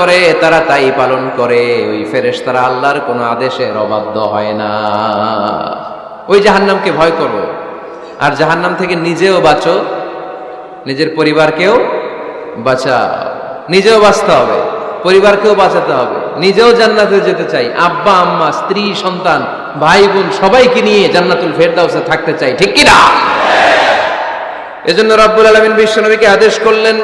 করে, তারা তাই পালন করে। ওই ফেরেশ তারা আল্লাহর কোনো আদেশের অবাধ্য হয় না। ওই জাহান্নামকে ভয় করো। আর জাহান্নাম থেকে নিজেও বাঁচো। নিজের পরিবারকেও বাঁচাও। নিজেও বাঁচতে হবে। পরিবারকেও বাঁচাতে হবে। নিজেও জান্নাতে যেতে চাই। আব্বা, আম্মা, স্ত্রী, সন্তান, ভাই, বোন, সবাইকে নিয়ে জান্নাতুল ফেরদাউসে থাকতে চাই। ঠিক কি না এজন্য রব্বুল আলামিন বিশ্বনবীকে আদেশ করলেন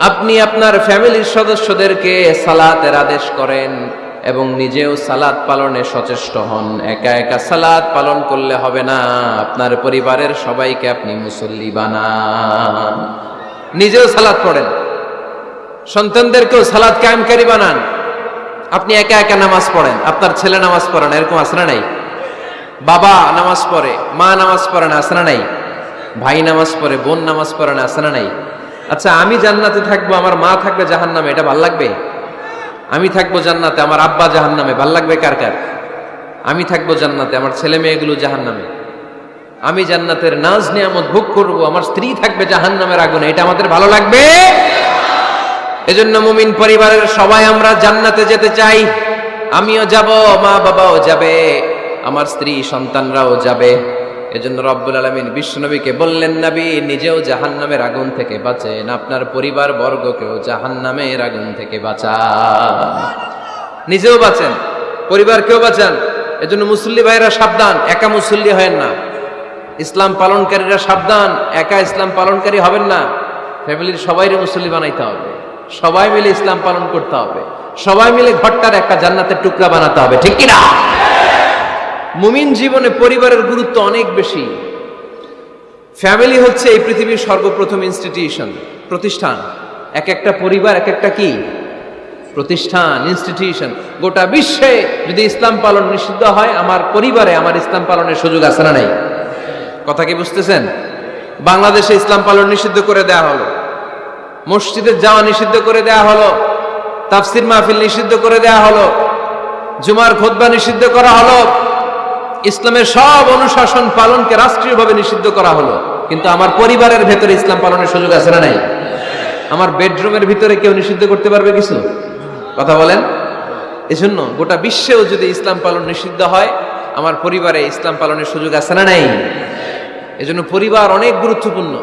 আপনি আপনার ফ্যামিলির সদস্যদেরকে সালাতের আদেশ করেন এবং নিজেও সালাত পালনে সচেষ্ট হন। একা একা সালাত পালন করলে হবে না। আপনার পরিবারের সবাইকে আপনি মুসল্লি বানান। নিজেও সালাত পড়েন। সন্তানদেরকেও সালাদ কায়েমকারী বানান। আপনি একা একা নামাজ পড়েন। আপনার ছেলে নামাজ পড়েন এরকম আসনা নাই? বাবা নামাজ পড়ে, মা নামাজ পড়ে না আসনা নাই? ভাই নামাজ পড়ে, বোন নামাজ পড়ে না আসনা নাই? আচ্ছা আমি জান্নাতে থাকব, আমার মা থাকবে জাহান্নামে, এটা ভালো লাগবে? আমি থাকব জান্নাতে, আমার আব্বা জাহান্নামে, ভালো লাগবে কার কার? আমি থাকব জান্নাতে, আমার ছেলে মেয়েগুলো জাহান্নামে। আমি জান্নাতের নাজ নিয়ামত ভোগ করব, আমার স্ত্রী থাকবে জাহান্নামের আগুনে, এটা আমাদের ভালো লাগবে? এজন্য মুমিন পরিবারের সবাই আমরা জান্নাতে যেতে চাই। আমিও যাব মা বাবাও যাবে। আমার স্ত্রী, সন্তানরাও যাবে। এজন্য রব্বুল আলমিন বিশ্বনবীকে বললেন, নবী, নিজেও জাহান্নামের আগুন থেকে বাঁচেন। আপনার পরিবার বর্গকেও জাহান্নামের আগুন থেকে বাঁচান। নিজেও বাঁচেন, পরিবারকেও বাঁচান। এজন্য মুসল্লি ভাইরা সাবধান, একা মুসল্লি হয় না। ইসলাম পালনকারীরা সাবধান, একা ইসলাম পালনকারী হবেন না। ফ্যামিলির সবাইরে মুসল্লি বানাইতে হবে। সবাই মিলে ইসলাম পালন করতে হবে। সবাই মিলে ঘরটার একটা জান্নাতের টুকরা বানাতে হবে, ঠিক কিনা? মুমিন জীবনে পরিবারের গুরুত্ব অনেক বেশি। ফ্যামিলি হচ্ছে এই পৃথিবীর সর্বপ্রথম ইনস্টিটিউশন প্রতিষ্ঠান। এক একটা পরিবার, এক একটা কি? প্রতিষ্ঠান ইনস্টিটিউশন গোটা বিশ্বে যদি ইসলাম পালন নিষিদ্ধ হয়, আমার পরিবারে আমার ইসলাম পালনের সুযোগ আছে না নাই? কথা কি বুঝতেছেন? বাংলাদেশে ইসলাম পালন নিষিদ্ধ করে দেয়া হলো। মসজিদে যাওয়া নিষিদ্ধ করে দেয়া হলো। তাফসির মাহফিল নিষিদ্ধ করে দেয়া হলো। জুমার খোদবা নিষিদ্ধ করা হলো। ইসলামের সব অনুশাসন পালনকে রাষ্ট্রীয়ভাবে নিষিদ্ধ করা হলো। কিন্তু আমার পরিবারের ভেতরে ইসলাম পালনের সুযোগ আছে না নাই? আমার বেডরুমের ভিতরে কেউ নিষিদ্ধ করতে পারবে কিছু? কথা বলেন। এজন্য গোটা বিশ্বেও যদি ইসলাম পালন নিষিদ্ধ হয়, আমার পরিবারে ইসলাম পালনের সুযোগ আছে না নাই? এজন্য পরিবার অনেক গুরুত্বপূর্ণ।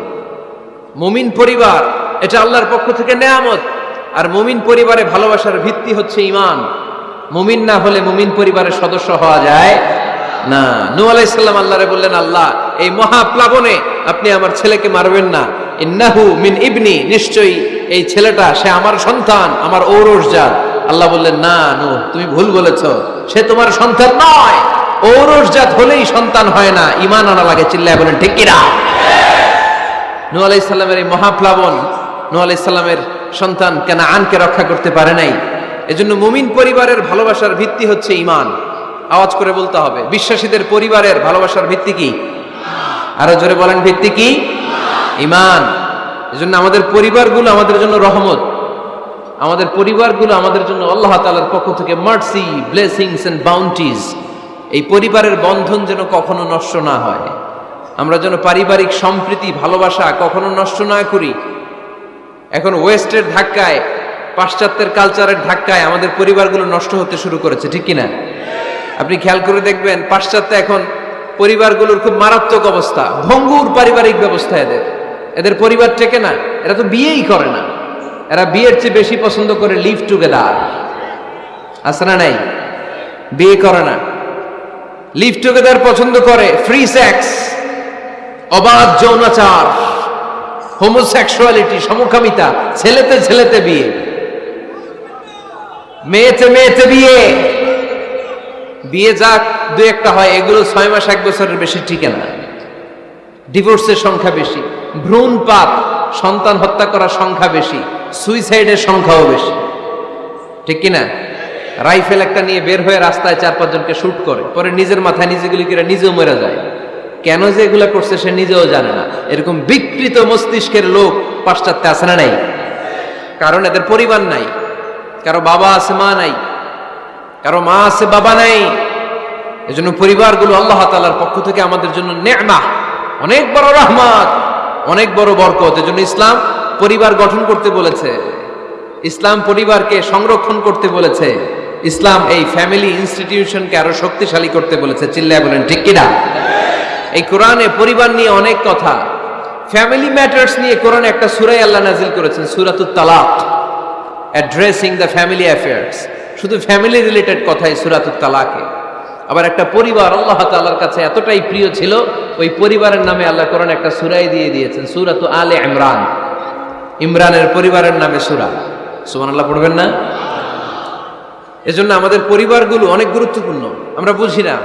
মুমিন পরিবার, এটা আল্লাহর পক্ষ থেকে নেয়ামত। আর মুমিন পরিবারে ভালোবাসার ভিত্তি হচ্ছে ইমান মুমিন না হলে মুমিন পরিবারের সদস্য হওয়া যায় না। নু আলাইসাল্লাম আল্লাহরে বললেন, আল্লাহ, এই মহাপ্লাবনে আপনি আমার ছেলেকে মারবেন না। ইন্নাহু মিন ইবনি, নিশ্চয়ই এই ছেলেটা, সে আমার সন্তান, আমার ঔরস জাত। আল্লাহ বললেন, না নু তুমি ভুল বলেছ। সে তোমার সন্তান নয়। ঔরস জাত হলেই সন্তান হয় না। ইমান আনা লাগে, চিল্লায় বলেন, ঠিক কিনা? নু আলাইসাল্লামের এই মহাপ্লাবন নু আলাইসাল্লামের সন্তান কেন আনকে রক্ষা করতে পারে নাই। এজন্য মুমিন পরিবারের ভালোবাসার ভিত্তি হচ্ছে ইমান আওয়াজ করে বলতে হবে। বিশ্বাসীদের পরিবারের ভালোবাসার ভিত্তি কি? আরও জোরে বলেন, ভিত্তি কি? ইমান। এজন্য আমাদের পরিবারগুলো আমাদের জন্য রহমত। আমাদের পরিবারগুলো আমাদের জন্য আল্লাহ তাআলার পক্ষ থেকে মার্সি, ব্লেসিংস এন্ড বাউন্টিজ। এই পরিবারের বন্ধন যেন কখনো নষ্ট না হয়। আমরা যেন পারিবারিক সম্প্রীতি, ভালোবাসা কখনো নষ্ট না করি। এখন ওয়েস্টের ধাক্কায়, পাশ্চাত্যের কালচারের ধাক্কায় আমাদের পরিবারগুলো নষ্ট হতে শুরু করেছে, ঠিক কিনা? আপনি খেয়াল করে দেখবেন, পাশ্চাত্যে এখন পরিবারগুলোর খুব মারাত্মক অবস্থা। ভঙ্গুর পারিবারিক ব্যবস্থা এদের। এদের পরিবার টেকে না, এরা তো বিয়েই করে না। এরা বিয়ের চেয়ে বেশি পছন্দ করে লিভ টুগেদার আছে না নাই? বিয়ে করে না। লিভ টুগেদার পছন্দ করে ফ্রি সেক্স অবাধ যৌনাচার হোমোসেক্সুয়ালিটি সমকামিতা, ছেলেতে ছেলেতে বিয়ে। মেয়েতে মেয়েতে বিয়ে। বিয়ে যাক দু একটা হয়, এগুলো ছয় মাস, এক বছরের বেশি টিকে না। ডিভোর্সের সংখ্যা বেশি, ভ্রূণ পাপ, সন্তান হত্যা করার সংখ্যা বেশি সুইসাইডের সংখ্যাও বেশি। ঠিক কিনা? রাইফেল একটা নিয়ে বের হয়ে রাস্তায় চার পাঁচজনকে শ্যুট করে, পরে নিজের মাথায় নিজে গুলি করে নিজেও মরে যায়। কেন যে এগুলা করছে সে নিজেও জানে না। এরকম বিকৃত মস্তিষ্কের লোক পাশ্চাত্যে আছে না নাই? কারণ এদের পরিবার নাই, কারও বাবা আছে মা নাই, কারও মা আছে বাবা নাই। এজন্য পরিবারগুলো আল্লাহ তালার পক্ষ থেকে আমাদের জন্য নেমা অনেক বড় রহমত, অনেক বড় বরকত। এজন্য ইসলাম পরিবার গঠন করতে বলেছে। ইসলাম পরিবারকে সংরক্ষণ করতে বলেছে। ইসলাম এই ফ্যামিলি ইনস্টিটিউশনকে আরও শক্তিশালী করতে বলেছে। চিল্লায় বলেন, ঠিক কিনা এই কোরআনে পরিবার নিয়ে অনেক কথা। ফ্যামিলি ম্যাটার্স নিয়ে কোরআনে একটা সুরাই আল্লাহ নাজিল করেছেন, সুরাতুত তালাক। Addressing the family affairs. শুধু ফ্যামিলি রিলেটেড কথাই সুরাতুত তালাকে। আবার একটা পরিবার আল্লাহ তাআলার কাছে এতটাই প্রিয় ছিল, ওই পরিবারের নামে আল্লাহ কোরআন একটা সুরাই দিয়ে দিয়েছেন, সুরাতু আলে ইমরান। ইমরানের পরিবারের নামে সুরা। সুমান আল্লাহ পড়বেন না? এজন্য আমাদের পরিবারগুলো অনেক গুরুত্বপূর্ণ। আমরা বুঝি না।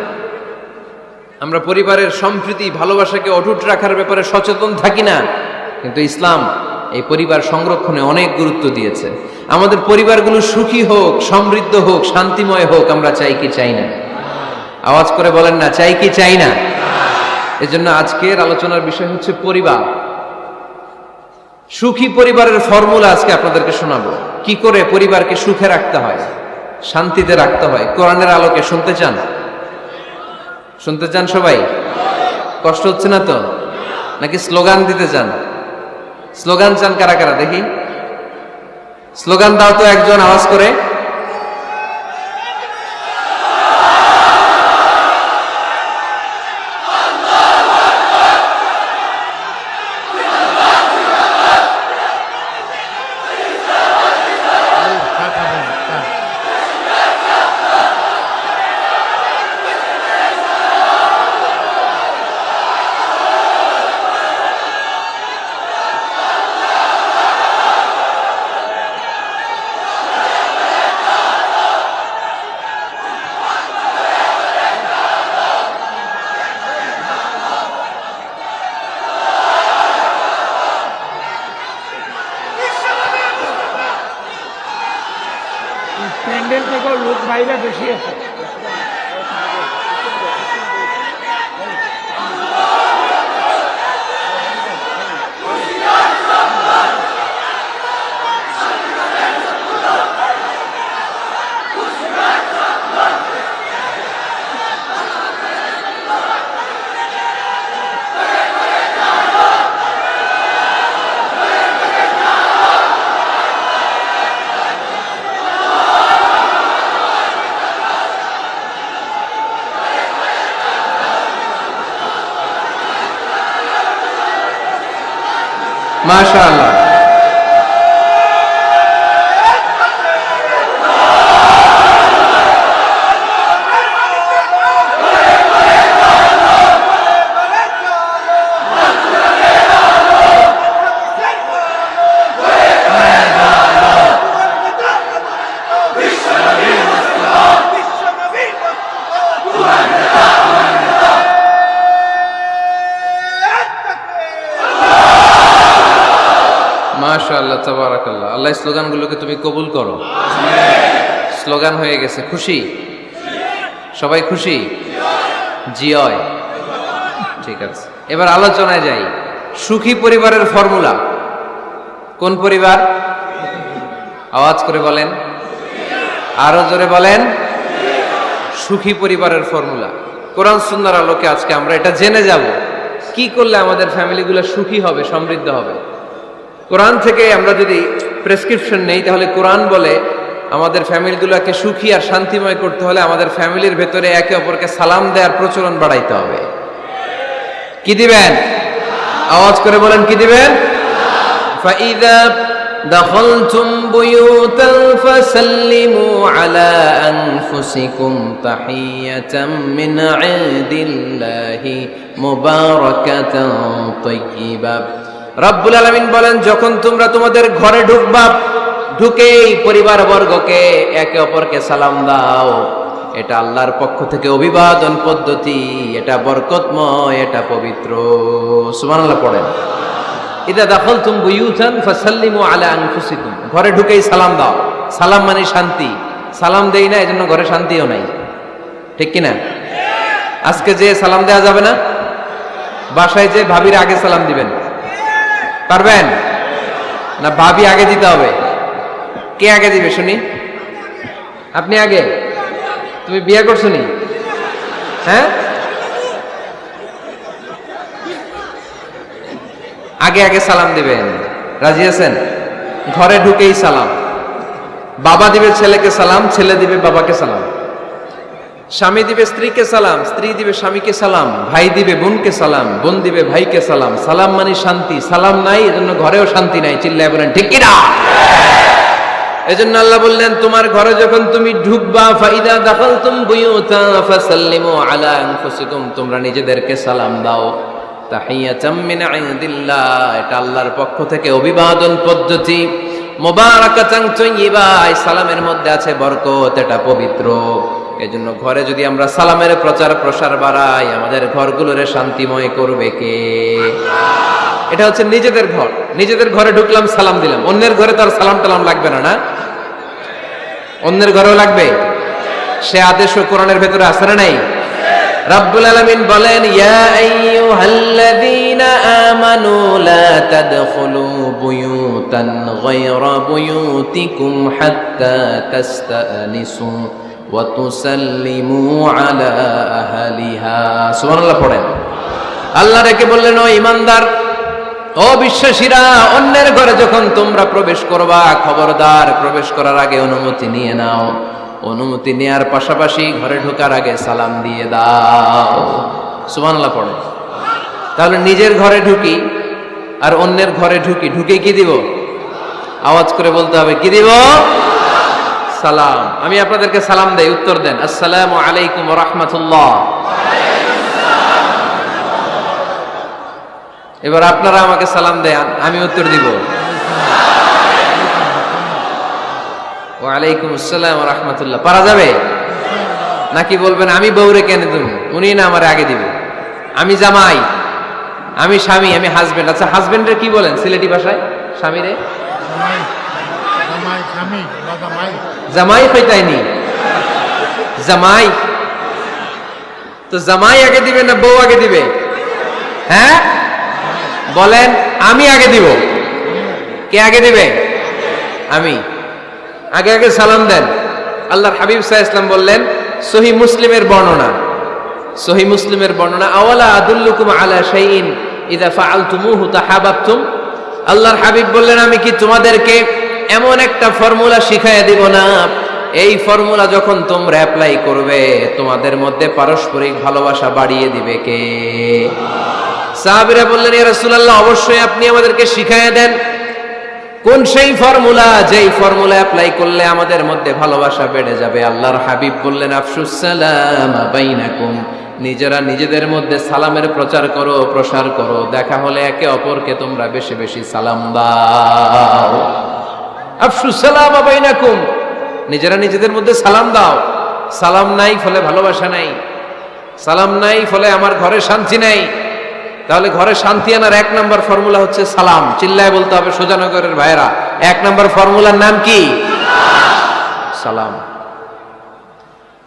আমরা পরিবারের সম্প্রীতি, ভালোবাসাকে অটুট রাখার ব্যাপারে সচেতন থাকি না। কিন্তু ইসলাম এই পরিবার সংরক্ষণে অনেক গুরুত্ব দিয়েছে। আমাদের পরিবারগুলো সুখী হোক, সমৃদ্ধ হোক, শান্তিময় হোক, আমরা চাই কি, চাই না। আওয়াজ করে বলেন না, চাই কি চাই না? এজন্য আজকের আলোচনার বিষয় হচ্ছে পরিবার। সুখী পরিবারের ফর্মুলা আজকে আপনাদেরকে শোনাবো। কি করে পরিবারকে সুখে রাখতে হয়, শান্তিতে রাখতে হয়? কোরআনের আলোকে শুনতে চান? শুনতে চান সবাই? কষ্ট হচ্ছে না তো? নাকি স্লোগান দিতে চান? স্লোগান চান কারা কারা? দেখি। স্লোগান দাও তো একজন আওয়াজ করে। হয়ে গেছে। খুশি? সবাই খুশি? জিয়য় ঠিক আছে। এবার আলোচনায় যাই। সুখী পরিবারের ফর্মুলা। কোন পরিবার? আওয়াজ করে বলেন। আরও জোরে বলেন। সুখী পরিবারের ফর্মুলা। কোরআন সুন্দর আলোকে আজকে আমরা এটা জেনে যাব। কি করলে আমাদের ফ্যামিলিগুলো সুখী হবে, সমৃদ্ধ হবে? কোরআন থেকে আমরা যদি প্রেসক্রিপশন নেই, তাহলে কোরআন বলে আমাদের ফ্যামিলিগুলোকে সুখী আর শান্তিময় করতে হলে আমাদের ফ্যামিলির ভেতরে একে অপরকে সালাম দেওয়ার প্রচলন বাড়াইতে হবে কি দিবেন আওয়াজ করে বলেন কি দিবেন فإذا دخلتم بيوتا فسلموا على أنفسكم تحية من عند الله مباركة طيبة রব্বুল আলমিন বলেন যখন তোমরা তোমাদের ঘরে ঢুকবা ঢুকেই পরিবার বর্গকে একে অপরকে সালাম দাও। এটা আল্লাহর পক্ষ থেকে অভিবাদন পদ্ধতি, এটা বরকতময়, এটা পবিত্র। সুবহানাল্লাহ পড়েন। এটা দাখল তুম বুয়ুথান ফাসাল্লিমু আনফুসিকুম। ঘরে ঢুকেই সালাম দাও। সালাম মানে শান্তি। সালাম দেই না, এজন্য ঘরে শান্তিও নাই। ঠিক কি না আজকে যে সালাম দেওয়া যাবে না? বাসায় যে ভাবির আগে সালাম দিবেন। পারবেন? না, ভাবি আগে দিতে হবে। কে আগে দিবে, শুনি? আপনি আগে? তুমি বিয়ে করছ নি? হ্যাঁ? আগে আগে সালাম দিবেন। রাজি আছেন? ঘরে ঢুকেই সালাম। বাবা দিবে ছেলেকে সালাম, ছেলে দিবে বাবাকে সালাম। স্বামী দিবে স্ত্রীকে সালাম, স্ত্রী দিবে স্বামীকে সালাম, ভাই দিবে বোনকে সালাম, বোন দিবে ভাইকে সালাম। সালাম মানে শান্তি। সালাম নাই, এজন্য ঘরেও শান্তি নাই। চিল্লায় বলেন, ঠিক কিনা এজন্য আল্লাহ বললেন, তোমার ঘরে যখন তুমি ঢুকবা, ফাইদা বুয়ুতা, ফাসাল্লিমু আলা তোমরা নিজেদেরকে সালাম দাও। এটা আল্লাহর পক্ষ থেকে অভিবাদন পদ্ধতি। সালামের মধ্যে আছে বরকত, এটা পবিত্র। এজন্য ঘরে যদি আমরা সালামের প্রচার প্রসার বাড়াই, আমাদের ঘরগুলোরে শান্তিময় করবে কে? এটা হচ্ছে নিজেদের ঘর। নিজেদের ঘরে ঢুকলাম, সালাম দিলাম। অন্যের ঘরে তো আর সালাম টালাম লাগবে না না? অন্যের ঘরেও লাগবে? সে আদেশ ও কোরআনের ভেতরে আছে না নাই? রাব্বুল আলামিন বলেন, ইয়া আইয়ুহাল্লাযীনা আমানু লা তাদখুলু বুয়ুতান গায়রা বুয়ুতিকুম হাত্তা তাস্তানিসু ওয়া তুসাল্লিমু আলা আহলিহা। সুবহানাল্লাহ পড়েন। আল্লাহ রেখে বললেন, ও ইমানদার ও বিশ্বাসীরা, অন্যের ঘরে যখন তোমরা প্রবেশ করবা, খবরদার প্রবেশ করার আগে অনুমতি নিয়ে নাও। অনুমতি নেয়ার পাশাপাশি ঘরে ঢোকার আগে সালাম দিয়ে দাও। সুবহানাল্লাহ পড়ে। তাহলে নিজের ঘরে ঢুকি আর অন্যের ঘরে ঢুকি। ঢুকে কি দিব? আওয়াজ করে বলতে হবে, কি দিব? সালাম। আমি আপনাদেরকে সালাম দেই, উত্তর দেন। আসসালামু আলাইকুম রাহমাতুল্লাহ। এবার আপনারা আমাকে সালাম দেন আমি উত্তর দিব। ওয়ালাইকুম আসসালাম রহমতুল্লাহ। পারা যাবে? নাকি বলবেন আমি বউরে কেন তুমি উনি না আমার আগে দিবে। আমি জামাই আমি স্বামী আমি হাজবেন্ড আচ্ছা হাজবেন্ডের কি বলেন সিলেটি ভাষায়? স্বামীরে? জামাই জামাই স্বামী বা জামাই। জামাই জামাই? তো জামাই আগে দিবে না বউ আগে দিবে? হ্যাঁ? বলেন, আমি আগে দিব। কে আগে দিবে? আমি। আগে আগে সালাম দেন। আল্লাহর হাবিব সাহা ইসলাম বললেন, সহি মুসলিমের বর্ণনা। সহি মুসলিমের বর্ণনা, আওয়ালা আদুল্লুকুম আলা শাইইন ইদা ফাআলতুমুহু তাহাবাবতুম? আল্লাহর হাবিব বললেন, আমি কি তোমাদেরকে এমন একটা ফর্মুলা শিখাইয়া দিব না? এই ফর্মুলা যখন তোমরা অ্যাপ্লাই করবে, তোমাদের মধ্যে পারস্পরিক ভালোবাসা বাড়িয়ে দিবে কে? সাহাবিরা বললেন ইয়া রাসূলুল্লাহ, অবশ্যই আপনি আমাদেরকে শিখাইয়া দেন। কোন সেই ফর্মুলা, যেই ফর্মুলা অ্যাপ্লাই করলে আমাদের মধ্যে ভালোবাসা বেড়ে যাবে? আল্লাহর হাবিব বললেন, আফসুস সালাম নিজেরা নিজেদের মধ্যে সালামের প্রচার করো, প্রসার করো। দেখা হলে একে অপরকে তোমরা বেশি বেশি সালাম দাও। আফসুস সালাম বাইনাকুম। নিজেরা নিজেদের মধ্যে সালাম দাও। সালাম নাই ফলে ভালোবাসা নাই। সালাম নাই ফলে আমার ঘরে শান্তি নাই। তাহলে ঘরে শান্তি আনার এক নম্বর ফর্মুলা হচ্ছে সালাম। চিল্লায় বলতে হবে, সোজানগরের ভাইরা এক নম্বর ফর্মুলার নাম কি? সালাম।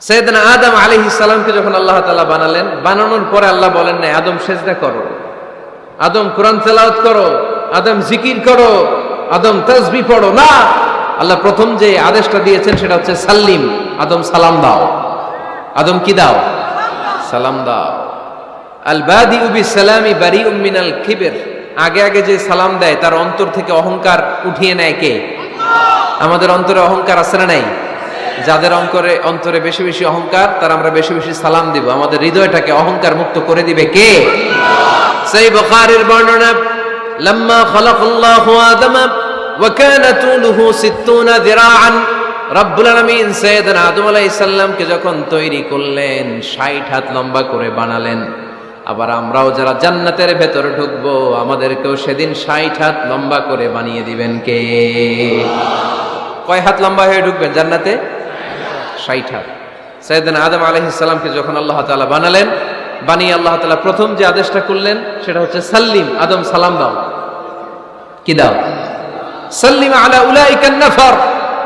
সৈয়দনা আদম আলাইহি সালামকে যখন আল্লাহ তাআলা বানালেন, বানানোর পরে আল্লাহ বলেন না আদম সেজদা করো। আদম কোরআন তেলাওয়াত করো, আদম জিকির করো, আদম তাসবিহ পড়ো। না! আল্লাহ প্রথম যে আদেশটা দিয়েছেন সেটা হচ্ছে সাল্লিম। আদম সালাম দাও। আদম কি দাও? সালাম দাও। আল বাদি উবি সালামি বারি উম্মিনাল খিবের আগে আগে যে সালাম দেয়, তার অন্তর থেকে অহংকার উঠিয়ে নেয় কে? আমাদের অন্তরে অহংকার আছে না নাই? যাদের অঙ্করে অন্তরে বেশি বেশি অহংকার, তার আমরা বেশি বেশি সালাম দিব। আমাদের হৃদয়টাকে অহংকার মুক্ত করে দিবে কে? সেই বুখারীর বর্ণনা, লম্মা খালাকাল্লাহু আদম কানা তুলুহু 60 যিরাআন রব্বুল আলামিন সাইয়েদনা আদম আলাইহিস সালামকে যখন তৈরি করলেন 60 হাত লম্বা করে বানালেন। আবার আমরাও যারা জান্নাতের ভেতরে ঢুকবো, আমাদেরকেও সেদিন 60 হাত লম্বা করে বানিয়ে দিবেন কে? কয় হাত লম্বা হয়ে ঢুকবেন জান্নাতে? 60 হাত। সাইয়েদনা আদম আলাইহিস সালামকে যখন আল্লাহ তালা বানালেন, বানিয়ে আল্লাহ তাআলা প্রথম যে আদেশটা করলেন, সেটা হচ্ছে সাল্লিম, আদম সালাম দাও। কি দাও? সাল্লিম আলা উলাইকান নাফার।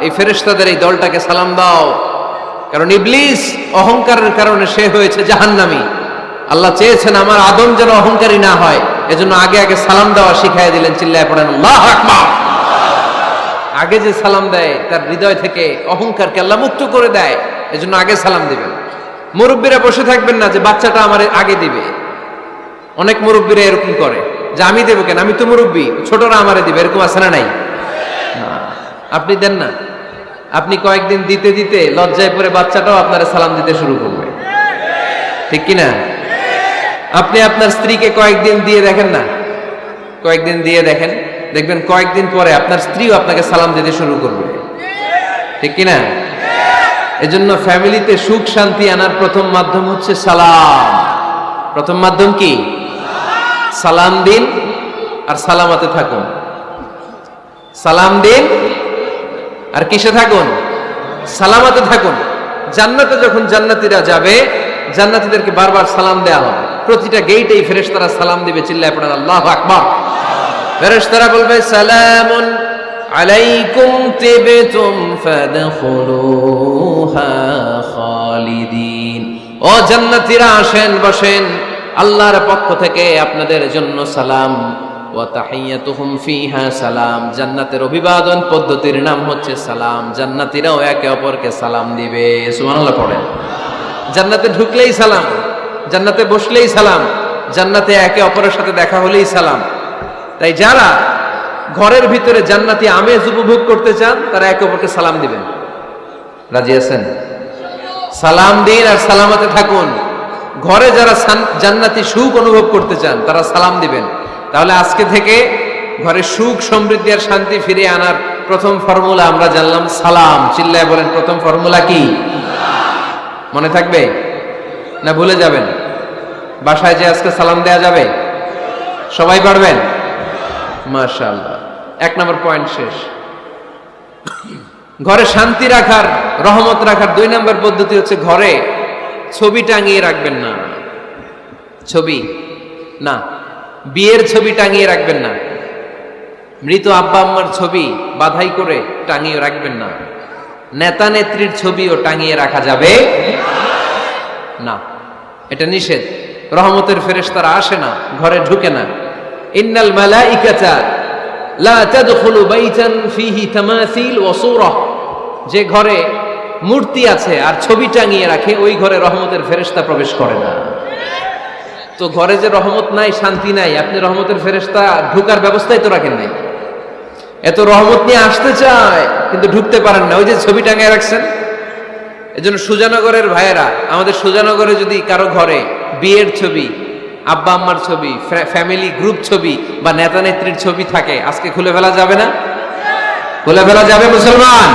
এই ফেরেশতাদের এই দলটাকে সালাম দাও। কারণ ইবলিস অহংকারের কারণে সে হয়েছে জাহান্নামী। আল্লাহ চেয়েছেন আমার আদম যেন অহংকারী না হয়। এজন্য আগে আগে সালাম দেওয়া শিখাই দিলেন, চিল্লায় পড়েন আগে যে সালাম দেয়, তার হৃদয় থেকে অহংকারকে আল্লাহ মুক্ত করে দেয়, এজন্য আগে সালাম দিবেন। মুরব্বীরা বসে থাকবেন না যে, বাচ্চাটা আমার আগে দিবে। অনেক মুরব্বীরা এরকম করে, যে আমি দেবো কেন? আমি তো মুরব্বী, ছোটরা আমারে দিবে। এরকম আছে না নাই? আপনি দেন না। আপনি কয়েকদিন দিতে দিতে লজ্জায় পরে বাচ্চাটাও আপনারা সালাম দিতে শুরু করবে। ঠিক কি না আপনি আপনার স্ত্রীকে কয়েকদিন দিয়ে দেখেন না? কয়েকদিন দিয়ে দেখেন? দেখবেন কয়েকদিন পরে আপনার স্ত্রীও আপনাকে সালাম দিতে শুরু করবে। ঠিক কি না এজন্য ফ্যামিলিতে সুখ শান্তি আনার প্রথম মাধ্যম হচ্ছে সালাম। প্রথম মাধ্যম কি? সালাম দিন আর সালামাতে থাকুন। সালাম দিন আর কিসে থাকুন? সালামাতে থাকুন। জান্নাতে যখন জান্নাতীরা যাবে, জান্নাতীদেরকে বারবার সালাম দেয়া হবে। প্রতিটা গেইটেই ফেরেশতারা সালাম দিবে, চিল্লায় পড়েন, আল্লাহ আকবার। ফেরেশতারা বলবে, সালামুন আলাইকুম তিবতুম ফাদখুলুহা খালিদিন। ও জান্নাতীরা, আসেন, বসেন। আল্লাহর পক্ষ থেকে আপনাদের জন্য সালাম। ওয়া তাহিয়াতুহুম ফিহা সালাম। জান্নাতের অভিবাদন পদ্ধতির নাম হচ্ছে সালাম। জান্নাতীরাও একে অপরকে সালাম দিবে। সুবহানাল্লাহ, পড়েন। জান্নাতে ঢুকলেই সালাম। জান্নাতে বসলেই সালাম, জান্নাতে একে অপরের সাথে দেখা হলেই সালাম। তাই যারা ঘরের ভিতরে জান্নাতি আমেজ উপভোগ করতে চান, তারা একে অপরকে সালাম দিবেন। রাজি আছেন? সালাম দিন আর সালামাতে থাকুন। ঘরে যারা জান্নাতি সুখ অনুভব করতে চান, তারা সালাম দিবেন। তাহলে আজকে থেকে ঘরে সুখ, সমৃদ্ধি আর শান্তি ফিরিয়ে আনার প্রথম ফর্মুলা আমরা জানলাম সালাম। চিল্লায় বলেন প্রথম ফর্মুলা কি? মনে থাকবে? না ভুলে যাবেন? বাসায় যে আজকে সালাম দেয়া যাবে? সবাই পারবেন? মাশাআল্লাহ। এক নম্বর পয়েন্ট শেষ। ঘরে শান্তি রাখার, রহমত রাখার দুই নম্বর পদ্ধতি হচ্ছে ঘরে ছবি টাঙিয়ে রাখবেন না। ছবি? না। বিয়ের ছবি টাঙিয়ে রাখবেন না। মৃত আব্বা আম্মার ছবি বাধাই করে টাঙিয়ে রাখবেন না। নেতা নেত্রীর ছবিও টাঙিয়ে রাখা যাবে না। এটা নিষেধ। রহমতের ফেরেশতারা আসে না, ঘরে ঢুকে না। ইন্নাল মালাইকাতা লা যে ঘরে মূর্তি আছে আর ছবি টাঙিয়ে রাখে, ওই ঘরে রহমতের ফেরেশতা প্রবেশ করে না। তো ঘরে যে রহমত নাই, শান্তি নাই, আপনি রহমতের ফেরেশতা, ঢুকার ব্যবস্থাই তো রাখেন নাই। এত রহমত নিয়ে আসতে চায়, কিন্তু ঢুকতে পারেন না। ওই যে ছবি টাঙিয়ে রাখছেন এজন্য সুজানগরের ভাইয়েরা, আমাদের সুজানগরে যদি কারও ঘরে বিয়ের ছবি, আব্বা আম্মার ছবি ফ্যামিলি গ্রুপ ছবি বা নেতা নেত্রীর ছবি থাকে, আজকে খুলে ফেলা যাবে না? খুলে ফেলা যাবে মুসলমান?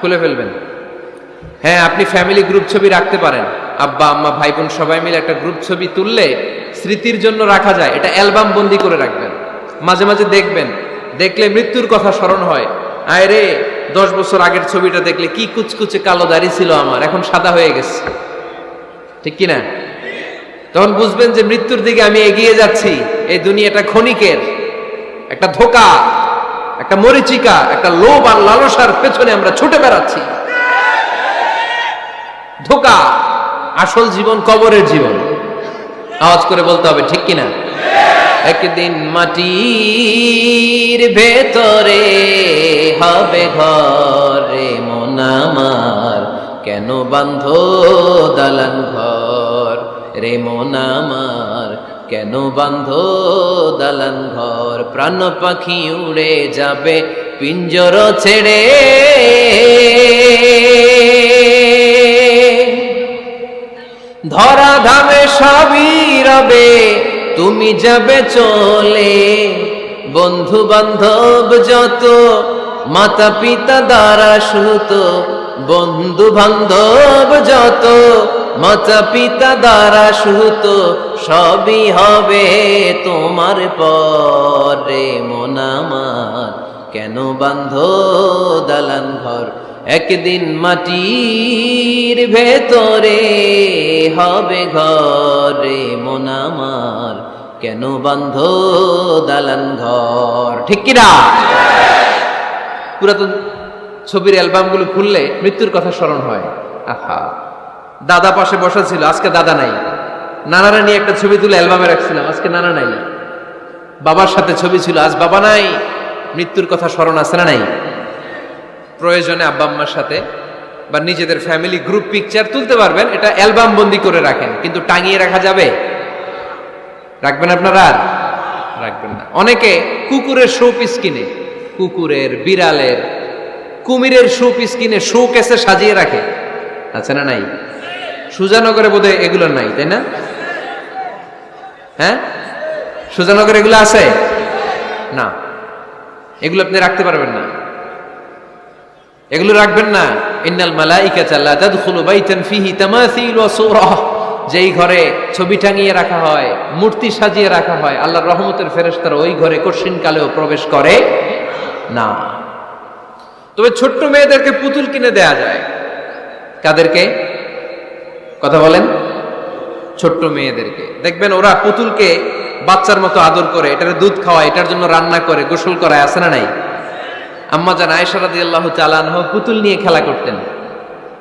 খুলে ফেলবেন। হ্যাঁ আপনি ফ্যামিলি গ্রুপ ছবি রাখতে পারেন। আব্বা, আম্মা ভাই বোন সবাই মিলে একটা গ্রুপ ছবি তুললে স্মৃতির জন্য রাখা যায়। এটা অ্যালবাম বন্দি করে রাখবেন। মাঝে মাঝে দেখবেন। দেখলে মৃত্যুর কথা স্মরণ হয়। আয় রে দশ বছর আগের ছবিটা দেখলে কি কুচকুচে কালো দাড়ি ছিল আমার, এখন সাদা হয়ে গেছে। ঠিক কি না তখন বুঝবেন যে মৃত্যুর দিকে আমি এগিয়ে যাচ্ছি। এই দুনিয়াটা ক্ষণিকের। একটা ধোকা, একটা মরিচিকা, একটা লোভ আর লালসার পেছনে আমরা ছুটে বেড়াচ্ছি। ধোকা, আসল জীবন কবরের জীবন। আওয়াজ করে বলতে হবে, ঠিক কিনা? একদিন মাটির ভেতরে হবে ঘরে মনামার কেন বান্ধ দালান ঘর? রে মনামার কেন বান্ধ দালান ঘর? প্রাণ পাখি উড়ে যাবে, পিঞ্জর ছেড়ে। ধরা ধামে সবই রবে তুমি যাবে চলে। বন্ধু বান্ধব যত মাতা পিতা দ্বারা সুত বন্ধু বান্ধব যত মাতা পিতা দ্বারা সুত, সবই হবে তোমার পরে। মনামার কেন বান্ধ দালান ঘর? একদিন মাটির ভেতরে হবে ঘরে মনামার কেন বান্ধ দালান ঘর? ঠিক কিনা? পুরাতন ছবির অ্যালবামগুলো খুললে মৃত্যুর কথা স্মরণ হয়। আহা, দাদা পাশে বসা ছিল, আজকে দাদা নাই। নানারা নিয়ে একটা ছবি তুলে অ্যালবামে রাখছিলাম, আজকে নানা নাই। বাবার সাথে ছবি ছিল, আজ বাবা নাই। মৃত্যুর কথা স্মরণ আছে না নাই? প্রয়োজনে আব্বা আম্মার সাথে বা নিজেদের ফ্যামিলি গ্রুপ পিকচার তুলতে পারবেন। এটা অ্যালবাম বন্দি করে রাখেন, কিন্তু টাঙিয়ে রাখা যাবে? রাখবেন আপনারা? আর রাখবেন না। অনেকে কুকুরের শো পিস কিনে, কুকুরের, বিড়ালের, কুমিরের শো পিস কিনে শো কেসে সাজিয়ে রাখে। আছে না নাই? সুজানগরে বোধহয় এগুলো নাই, তাই না? হ্যাঁ? সুজানগরে এগুলো আছে? না। এগুলো আপনি রাখতে পারবেন না। এগুলো রাখবেন না। ইন্নাল মালাইকাতা লা তাদখুলু বাইতান ফিহি তামাসিল ওয়া যেই ঘরে ছবি টাঙিয়ে রাখা হয়, মূর্তি সাজিয়ে রাখা হয়, আল্লাহর রহমতের ফেরেশতারা ওই ঘরে কঠিন কালেও প্রবেশ করে না। তবে ছোট্ট মেয়েদেরকে পুতুল কিনে দেয়া যায়। কাদেরকে? কথা বলেন। ছোট্ট মেয়েদেরকে। দেখবেন ওরা পুতুলকে বাচ্চার মতো আদর করে, এটার দুধ খাওয়ায়, এটার জন্য রান্না করে, গোসল করায়, আছে না নাই? আম্মা আয়েশা রাদিয়াল্লাহু তাআলা আনহা পুতুল নিয়ে খেলা করতেন।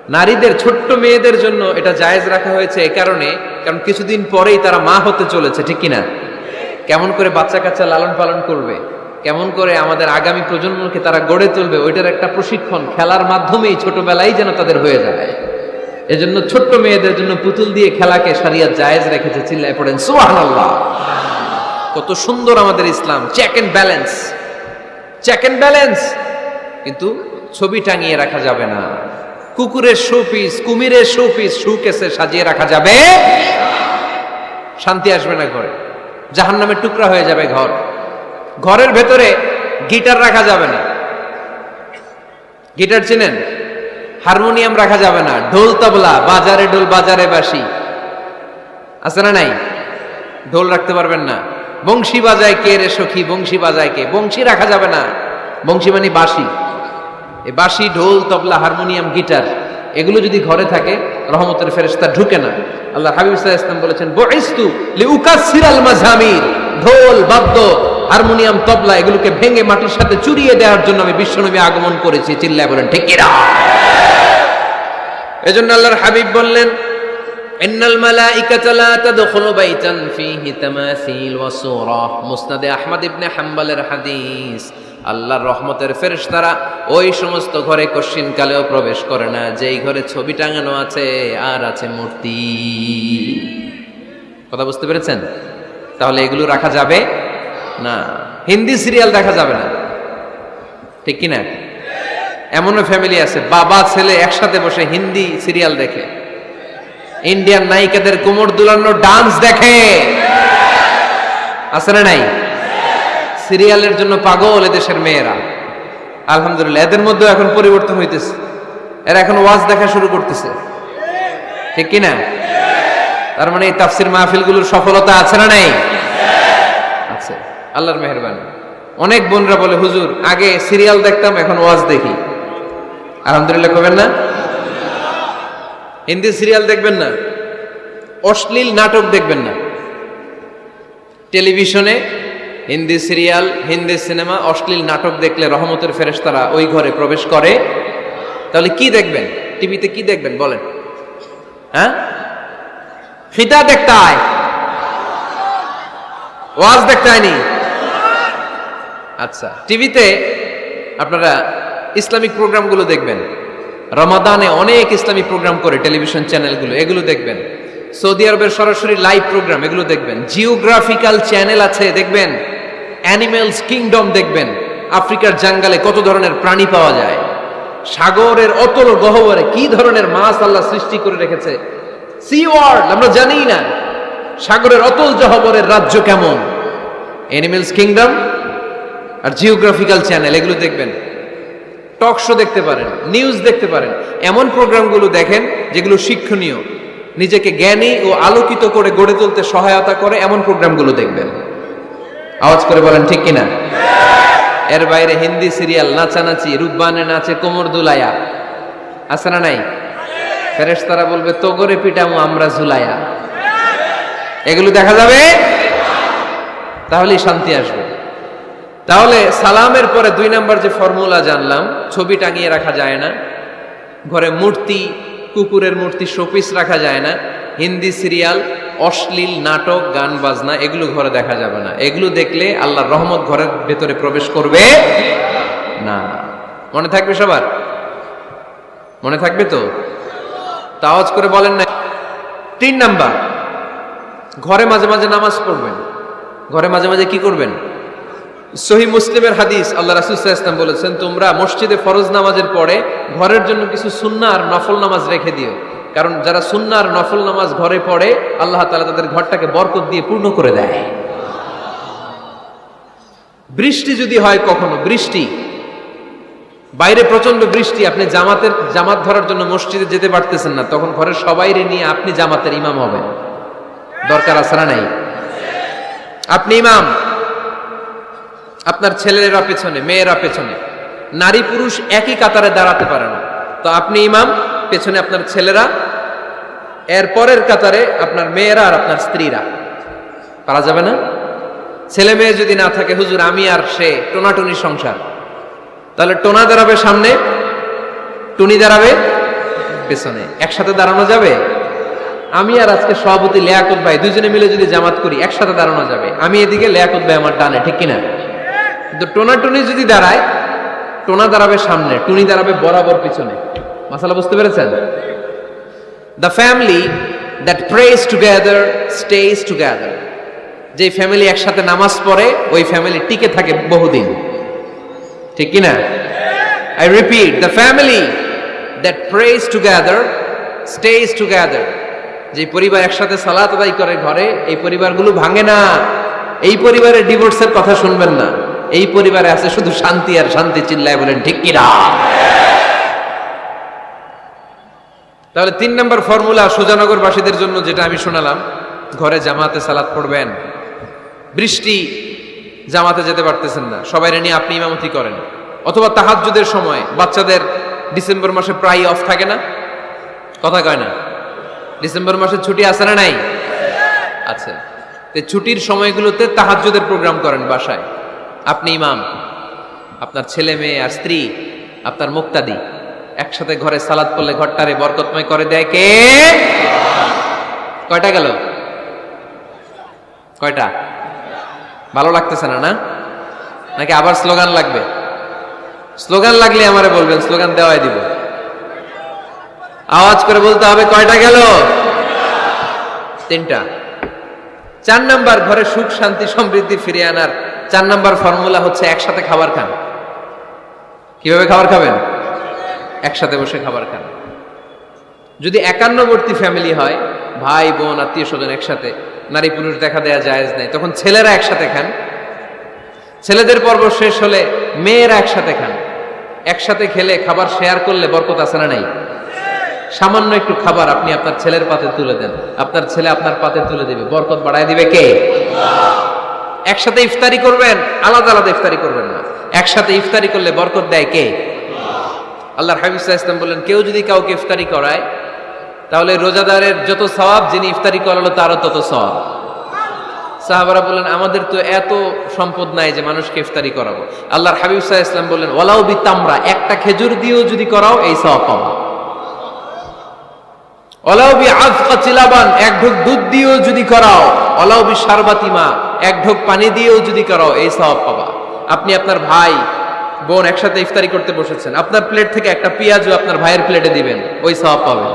নারীদের, ছোট্ট মেয়েদের জন্য এটা জায়েজ রাখা হয়েছে এই কারণে, কারণ কিছুদিন পরেই তারা মা হতে চলেছে, ঠিক কিনা? কেমন করে বাচ্চা কাচ্চা লালন পালন করবে, কেমন করে আমাদের আগামী প্রজন্মকে তারা গড়ে তুলবে, ওইটার একটা প্রশিক্ষণ খেলার মাধ্যমেই ছোটবেলায় যেন তাদের হয়ে যায়। এজন্য ছোট্ট মেয়েদের জন্য পুতুল দিয়ে খেলাকে সারিয়া জায়েজ রেখেছে, চিল্লায় পড়েন, সুবহানাল্লাহ। কত সুন্দর আমাদের ইসলাম check and balance check and balance কিন্তু ছবি টাঙিয়ে রাখা যাবে না। কুকুরের শো পিস কুমিরের শো পিস শু কেসে সাজিয়ে রাখা যাবে। শান্তি আসবে না ঘরে। জাহান নামের টুকরা হয়ে যাবে ঘর। ঘরের ভেতরে গিটার রাখা যাবে না। গিটার চিনেন? হারমোনিয়াম রাখা যাবে না। ঢোল তবলা, বাজারে ঢোল বাজারে বাসি আছে না নাই? ঢোল রাখতে পারবেন না। বংশী বাজায় কে রে সখী, বংশী বাজায় কে? বংশী রাখা যাবে না। বংশী মানে বাঁশি। এই বাঁশি, ঢোল, তবলা, হারমোনিয়াম, গিটার, এগুলো যদি ঘরে থাকে, রহমতের ফেরেশতা ঢুকে না। আল্লাহ হাবিব ইসলাম বলেছেন, বুইস্তু লিউকাসসিরাল মাজামির ঢোল, বাদ্য, হারমোনিয়াম, তবলা, এগুলোকে ভেঙে মাটির সাথে চুরিয়ে দেওয়ার জন্য আমি বিশ্বনবী আগমন করেছি। চিল্লায় বলেন, ঠিক কিনা এজন্য আল্লাহর হাবিব বললেন ইন্নাল মালাইকাতা লা তাদখুলু বাইতান ফীহি তামাসিল ওয়া সূরা। মুসনাদে আহমদ ইবনে হাদিস। আল্লাহর রহমতের ওই সমস্ত ঘরে কালেও প্রবেশ করে না। যেই ঘরে ছবি টাঙানো আছে, আর আছে মূর্তি। কথা বুঝতে পেরেছেন? তাহলে এগুলো রাখা যাবে? না। হিন্দি সিরিয়াল দেখা যাবে না। ঠিক কি না এমনও ফ্যামিলি আছে, বাবা, ছেলে একসাথে বসে হিন্দি সিরিয়াল দেখে। ইন্ডিয়ান নায়িকাদের কোমর দুলানো ডান্স দেখে। আছে না নাই? সিরিয়ালের জন্য পাগল এদেশের মেয়েরা। আলহামদুলিল্লাহ, এদের মধ্যে এখন পরিবর্তন হইতেছে। এরা এখন ওয়াজ দেখা শুরু করতেছে। ঠিক কি না তার মানে এই তাফসির মাহফিলগুলোর সফলতা আছে না নাই? আছে। আল্লাহর মেহরবানি। অনেক বোনরা বলে, হুজুর, আগে সিরিয়াল দেখতাম, এখন ওয়াজ দেখি। আলহামদুলিল্লাহ, কবেন না? হিন্দি সিরিয়াল দেখবেন না, অশ্লীল নাটক দেখবেন না। টেলিভিশনে হিন্দি সিরিয়াল, হিন্দি সিনেমা, অশ্লীল নাটক দেখলে রহমতের ফেরেশতারা ওই ঘরে প্রবেশ করে। তাহলে কি দেখবেন? টিভিতে কি দেখবেন বলেন? হ্যাঁ? ফিতা দেখতে আয়। ওয়াজ দেখতে আয়নি। আচ্ছা টিভিতে আপনারা ইসলামিক প্রোগ্রামগুলো দেখবেন। রমাদানে অনেক ইসলামী প্রোগ্রাম করে টেলিভিশন চ্যানেলগুলো, এগুলো দেখবেন। সৌদি আরবের সরাসরি লাইভ প্রোগ্রাম, এগুলো দেখবেন। জিওগ্রাফিক্যাল চ্যানেল আছে, দেখবেন। অ্যানিমেলস কিংডম দেখবেন। আফ্রিকার জাঙ্গালে কত ধরনের প্রাণী পাওয়া যায়। সাগরের অতল গহবরে কি ধরনের মাছ আল্লাহ সৃষ্টি করে রেখেছে। সি ওয়ার্ল্ড আমরা জানি না। সাগরের অতল জহবরের রাজ্য কেমন? অ্যানিমেলস কিংডম আর জিওগ্রাফিক্যাল চ্যানেল, এগুলো দেখবেন। টক শো দেখতে পারেন নিউজ দেখতে পারেন। এমন প্রোগ্রামগুলো দেখেন যেগুলো শিক্ষণীয়। নিজেকে জ্ঞানী ও আলোকিত করে গড়ে তুলতে সহায়তা করে এমন প্রোগ্রামগুলো দেখবেন। আওয়াজ করে বলেন, ঠিক কিনা? এর বাইরে হিন্দি সিরিয়াল নাচানাচি রূপবানে নাচে কোমর দুলায়া। আছে না নাই? ফেরেশতারা বলবে তোগরে পিটামু, আমরা ঝুলায়া। এগুলো দেখা যাবে? তাহলেই শান্তি আসবে। তাহলে সালামের পরে দুই নাম্বার যে ফর্মুলা জানলাম, ছবি টাঙিয়ে রাখা যায় না, ঘরে মূর্তি, কুকুরের মূর্তি, শোপিস রাখা যায় না, হিন্দি সিরিয়াল, অশ্লীল নাটক, গান, বাজনা, এগুলো ঘরে দেখা যাবে না। এগুলো দেখলে আল্লাহর রহমত ঘরের ভেতরে প্রবেশ করবে না। মনে থাকবে সবার? মনে থাকবে তো? তাওয়াজ করে বলেন না। তিন নাম্বার, ঘরে মাঝে মাঝে নামাজ পড়বেন। ঘরে মাঝে মাঝে কি করবেন? সহি মুসলিমের হাদিস আল্লাহ রাসুল ইসলাম বলেছেন, তোমরা মসজিদে ফরজ নামাজের পরে ঘরের জন্য কিছু সুন্না আর নফল নামাজ রেখে দিও। কারণ যারা সুন্না আর নফল নামাজ ঘরে পড়ে, আল্লাহ তালা তাদের ঘরটাকে বরকত দিয়ে পূর্ণ করে দেয়। বৃষ্টি যদি হয় কখনো, বৃষ্টি। বাইরে প্রচণ্ড বৃষ্টি, আপনি জামাতের, জামাত ধরার জন্য মসজিদে যেতে পারতেছেন না, তখন ঘরের সবাইরে নিয়ে আপনি জামাতের ইমাম হবেন। দরকার না নাই? আপনি ইমাম। আপনার ছেলেরা পেছনে, মেয়েরা পেছনে। নারী পুরুষ একই কাতারে দাঁড়াতে পারে না। তো আপনি ইমাম, পেছনে আপনার ছেলেরা, এর পরের কাতারে আপনার মেয়েরা আর আপনার স্ত্রীরা। পারা যাবে না? ছেলে মেয়ে যদি না থাকে, হুজুর, আমি আর সে, টোনাটুনি সংসার। তাহলে টোনা দাঁড়াবে সামনে, টুনি দাঁড়াবে পেছনে। একসাথে দাঁড়ানো যাবে? আমি আর আজকে সভাপতি লেয়াকত ভাই দুজনে মিলে যদি জামাত করি, একসাথে দাঁড়ানো যাবে। আমি এদিকে লেয়াকত ভাই আমার ডানে, ঠিক কিনা? কিন্তু টোনা টুনি যদি দাঁড়ায়, টোনা দাঁড়াবে সামনে, টুনি দাঁড়াবে বরাবর পিছনে। মাসালা বুঝতে পেরেছেন? The family that prays together stays together যে ফ্যামিলি একসাথে নামাজ পড়ে, ওই ফ্যামিলি টিকে থাকে বহুদিন। ঠিক কিনা I repeat the family that prays together stays together যে পরিবার একসাথে সালাত আদায় করে ঘরে, এই পরিবারগুলো ভাঙে না। এই পরিবারের ডিভোর্সের কথা শুনবেন না। এই পরিবারে আছে শুধু শান্তি আর শান্তি চিল্লায় বলেন, ঠিক কিনা তাহলে তিন নম্বর ফর্মুলা সুজানগরবাসীদের জন্য যেটা আমি শোনালাম, ঘরে জামাতে সালাত পড়বেন। বৃষ্টি, জামাতে যেতে পারতেছেন না। সবাই নিয়ে আপনি ইমামতি করেন। অথবা তাহাজ্জুদের সময় বাচ্চাদের ডিসেম্বর মাসে প্রায় অফ থাকে না? কথা কয় না। ডিসেম্বর মাসে ছুটি আছে না নাই? আচ্ছা ছুটির সময়গুলোতে তাহাজ্জুদের প্রোগ্রাম করেন বাসায়। আপনি ইমাম, আপনার ছেলে মেয়ে আর স্ত্রী, আপনার মুক্তাদি, একসাথে ঘরে সালাদ করলে ঘরটারে বরকতময় করে দেয় কে? কয়টা গেল? কয়টা? ভালো লাগতেছে না না? নাকি আবার স্লোগান লাগবে? স্লোগান লাগলে আমারে বলবেন, স্লোগান দেওয়াই দিব। আওয়াজ করে বলতে হবে, কয়টা গেল? তিনটা। চার নাম্বার, ঘরে সুখ, শান্তি, সমৃদ্ধি ফিরিয়ে আনার চার নাম্বার ফর্মুলা হচ্ছে একসাথে খাবার খান। কীভাবে খাবার খাবেন? একসাথে বসে খাবার খান। যদি একান্নবর্তী ফ্যামিলি হয়, ভাই, বোন, আত্মীয় স্বজন একসাথে, নারী পুরুষ দেখা দেয়া জায়েজ নেই, তখন ছেলেরা একসাথে খান। ছেলেদের পর্ব শেষ হলে মেয়েরা একসাথে খান। একসাথে খেলে খাবার শেয়ার করলে বরকত আছে না নাই? সামান্য একটু খাবার আপনি আপনার ছেলের পাতে তুলে দেন। আপনার ছেলে আপনার পাতে তুলে দিবে। বরকত বাড়ায় দিবে কে? একসাথে ইফতারি করবেন, আলাদা আলাদা ইফতারি করবেন না। একসাথে ইফতারি করলে বরকত দেয় কে? আল্লাহর হাবিব ইসলাম বললেন, কেউ যদি কাউকে ইফতারি করায়, তাহলে রোজাদারের যত সওয়াব যিনি ইফতারি করালো তারও তত সওয়াব। সাহাবারা বললেন, আমাদের তো এত সম্পদ নাই যে মানুষকে ইফতারি করাবো। আল্লাহর হাবিব সাহা ইসলাম বললেন ওলাও বি তামরা একটা খেজুর দিয়েও যদি করাও, এই সওয়াব পাবা। ওলাও বি আজকা চিলাবান, এক ঢোক দুধ দিয়েও যদি করাও ওলাও বি সারবাতিমা এক ঢোক পানি দিয়েও যদি করাও এই সওয়াব পাবা। আপনি আপনার ভাই, বোন একসাথে ইফতারি করতে বসেছেন। আপনার প্লেট থেকে একটা পেঁয়াজও আপনার ভাইয়ের প্লেটে দিবেন, ওই সওয়াব পাবেন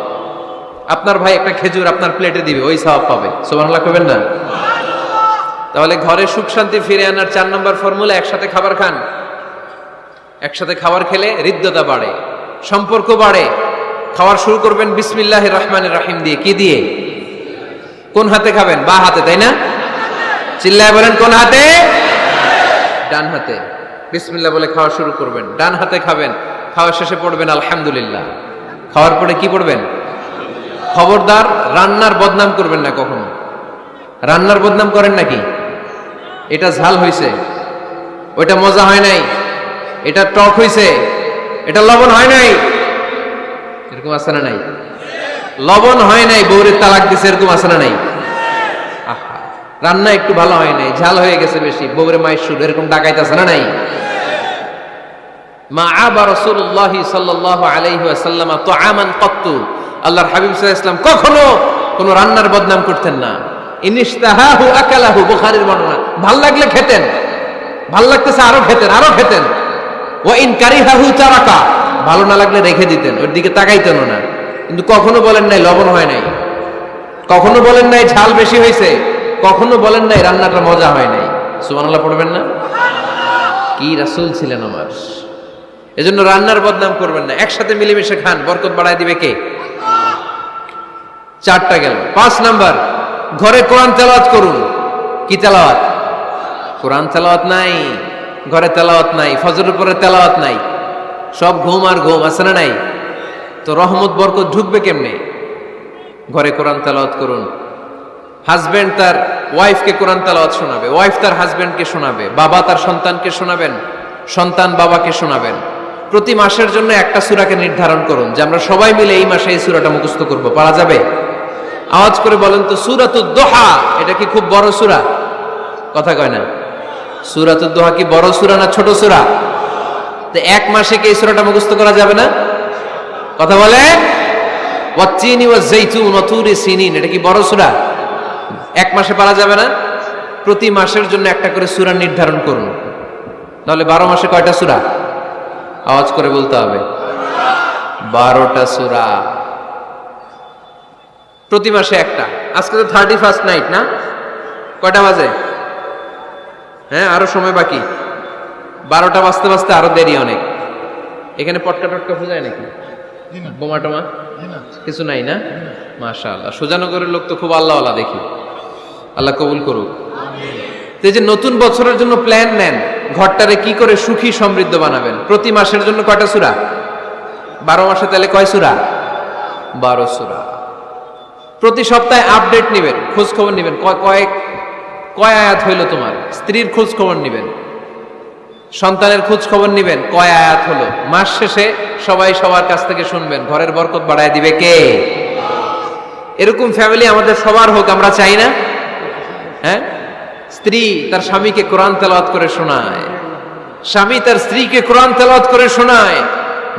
আপনার ভাই একটা খেজুর আপনার প্লেটে দিবে, ওই সওয়াব পাবে। সুবহানাল্লাহ করবেন না? তাহলে ঘরে সুখ শান্তি ফিরে আনার চার নম্বর ফর্মুলা একসাথে খাবার খান। একসাথে খাবার খেলে হৃদ্যতা বাড়ে, সম্পর্ক বাড়ে। খাওয়ার শুরু করবেন বিসমিল্লাহ রহমানের রাহিম দিয়ে। কি দিয়ে? কোন হাতে খাবেন? বা হাতে, তাই না? চিল্লায় বলেন, কোন হাতে? ডান হাতে। বিসমিল্লাহ বলে খাওয়া শুরু করবেন। ডান হাতে খাবেন। খাওয়া শেষে পড়বেন, আলহামদুলিল্লাহ। খাওয়ার পরে কি পড়বেন? খবরদার, রান্নার বদনাম করবেন না কখনো। রান্নার বদনাম করেন নাকি? এটা ঝাল হয়েছে ওইটা মজা হয় নাই। এটা টক হয়েছে এটা লবণ হয় নাই। এরকম আছে না নাই? লবণ হয় নাই বৌরের তালাক দিছে, এরকম আছে না নাই? রান্না একটু ভালো হয় নাই, ঝাল হয়ে গেছে বেশি বৌরে মায়ের সুর এরকম ডাকাইতেছে না নাই? মা আবা রসুল্লাহ সাল্লাহ তো আমান কত্তু। আল্লাহর হাবিব ওয়াসাল্লাম কখনো কোনো রান্নার বদনাম করতেন না। আকালাহু বর্ণনা। ভালো লাগলে খেতেন। ভালো লাগতেছে আরও খেতেন আরও খেতেন। ও ইন কারিহাহু চারাকা ভালো না লাগলে রেখে দিতেন, ওর দিকে তাকাইতেন না। কিন্তু কখনো বলেন নাই, লবণ হয় নাই। কখনো বলেন নাই, ঝাল বেশি হয়েছে কখনো বলেন নাই, রান্নাটা মজা হয় নাই। সুবহানাল্লাহ পড়বেন না? কি রাসুল ছিলেন আমার। এজন্য রান্নার বদনাম করবেন না। একসাথে মিলেমিশে খান। বরকত বাড়ায় দিবে কে? চারটা গেল। পাঁচ নাম্বার, ঘরে কোরআন তেলাওয়াত করুন। কি তেলাওয়াত? কোরআন তেলাওয়াত নাই, ঘরে তেলাওয়াত নাই, ফজরের পরে তেলাওয়াত নাই। সব ঘুম আর ঘুম, আছে না নাই? তো রহমত, বরকত ঢুকবে কেমনে? ঘরে কোরআন তেলাওয়াত করুন। হাজবেন্ড তার ওয়াইফকে কোরআন তেলাওয়াত শোনাবে ওয়াইফ তার হাজবেন্ডকে শোনাবে, বাবা তার সন্তানকে শোনাবেন, সন্তান বাবাকে শোনাবেন। প্রতি মাসের জন্য একটা সূরাকে নির্ধারণ করুন, যে আমরা সবাই মিলে এই মাসে এই সূরাটা মুখস্থ করব, পারা যাবে? আওয়াজ করে বলেন তো, সূরাতুদ দোহা, এটা কি খুব বড় সূরা? কথা কয় না। সূরাতুদ দোহা কি বড় সূরা না ছোট সূরা? তো এক মাসে কি এই সূরাটা মুখস্থ করা যাবে না? কথা বলে? ওয়াচ্চিনি ওয়া জাইতুন ওয়া তুরি সিনিন, এটা কি বড় সূরা? এক মাসে পারা যাবে না? প্রতি মাসের জন্য একটা করে সুরা নির্ধারণ করুন। তাহলে বারো মাসে কয়টা সূরা? আওয়াজ করে বলতে হবে। বারোটা সূরা। প্রতি মাসে একটা। আজকে তো থার্টি ফার্স্ট নাইট না? কয়টা বাজে? হ্যাঁ আরও সময় বাকি। বারোটা বাজতে বাজতে আরও দেরি অনেক। এখানে পটকা টটকা ফুজায় নাকি? বোমা টোমা কিছু নাই না? মাশা আল্লাহ সুজানগরের লোক তো খুব আল্লাহওয়ালা দেখি। আল্লাহ কবুল করুক। এই যে নতুন বছরের জন্য প্ল্যান নেন, ঘরটারে কি করে সুখী সমৃদ্ধ বানাবেন? প্রতি মাসের জন্য কয়টা সুরা? বারো মাসে তাহলে কয় সুরা? বারো সুরা। প্রতি সপ্তাহে আপডেট নেবেন খোঁজ খবর নেবেন। কয় কয়েক কয় আয়াত হইল তোমার? স্ত্রীর খোঁজ খবর নেবেন, সন্তানের খোঁজ খবর নেবেন, কয় আয়াত হলো? মাস শেষে সবাই সবার কাছ থেকে শুনবেন, ঘরের বরকত বাড়ায় দিবে কে? এরকম ফ্যামিলি আমাদের সবার হোক, আমরা চাই না। হ্যাঁ? স্ত্রী তার স্বামীকে কোরআন তেলাওয়াত করে শোনায়। স্বামী তার স্ত্রীকে কোরআন তেলাওয়াত করে শোনায়।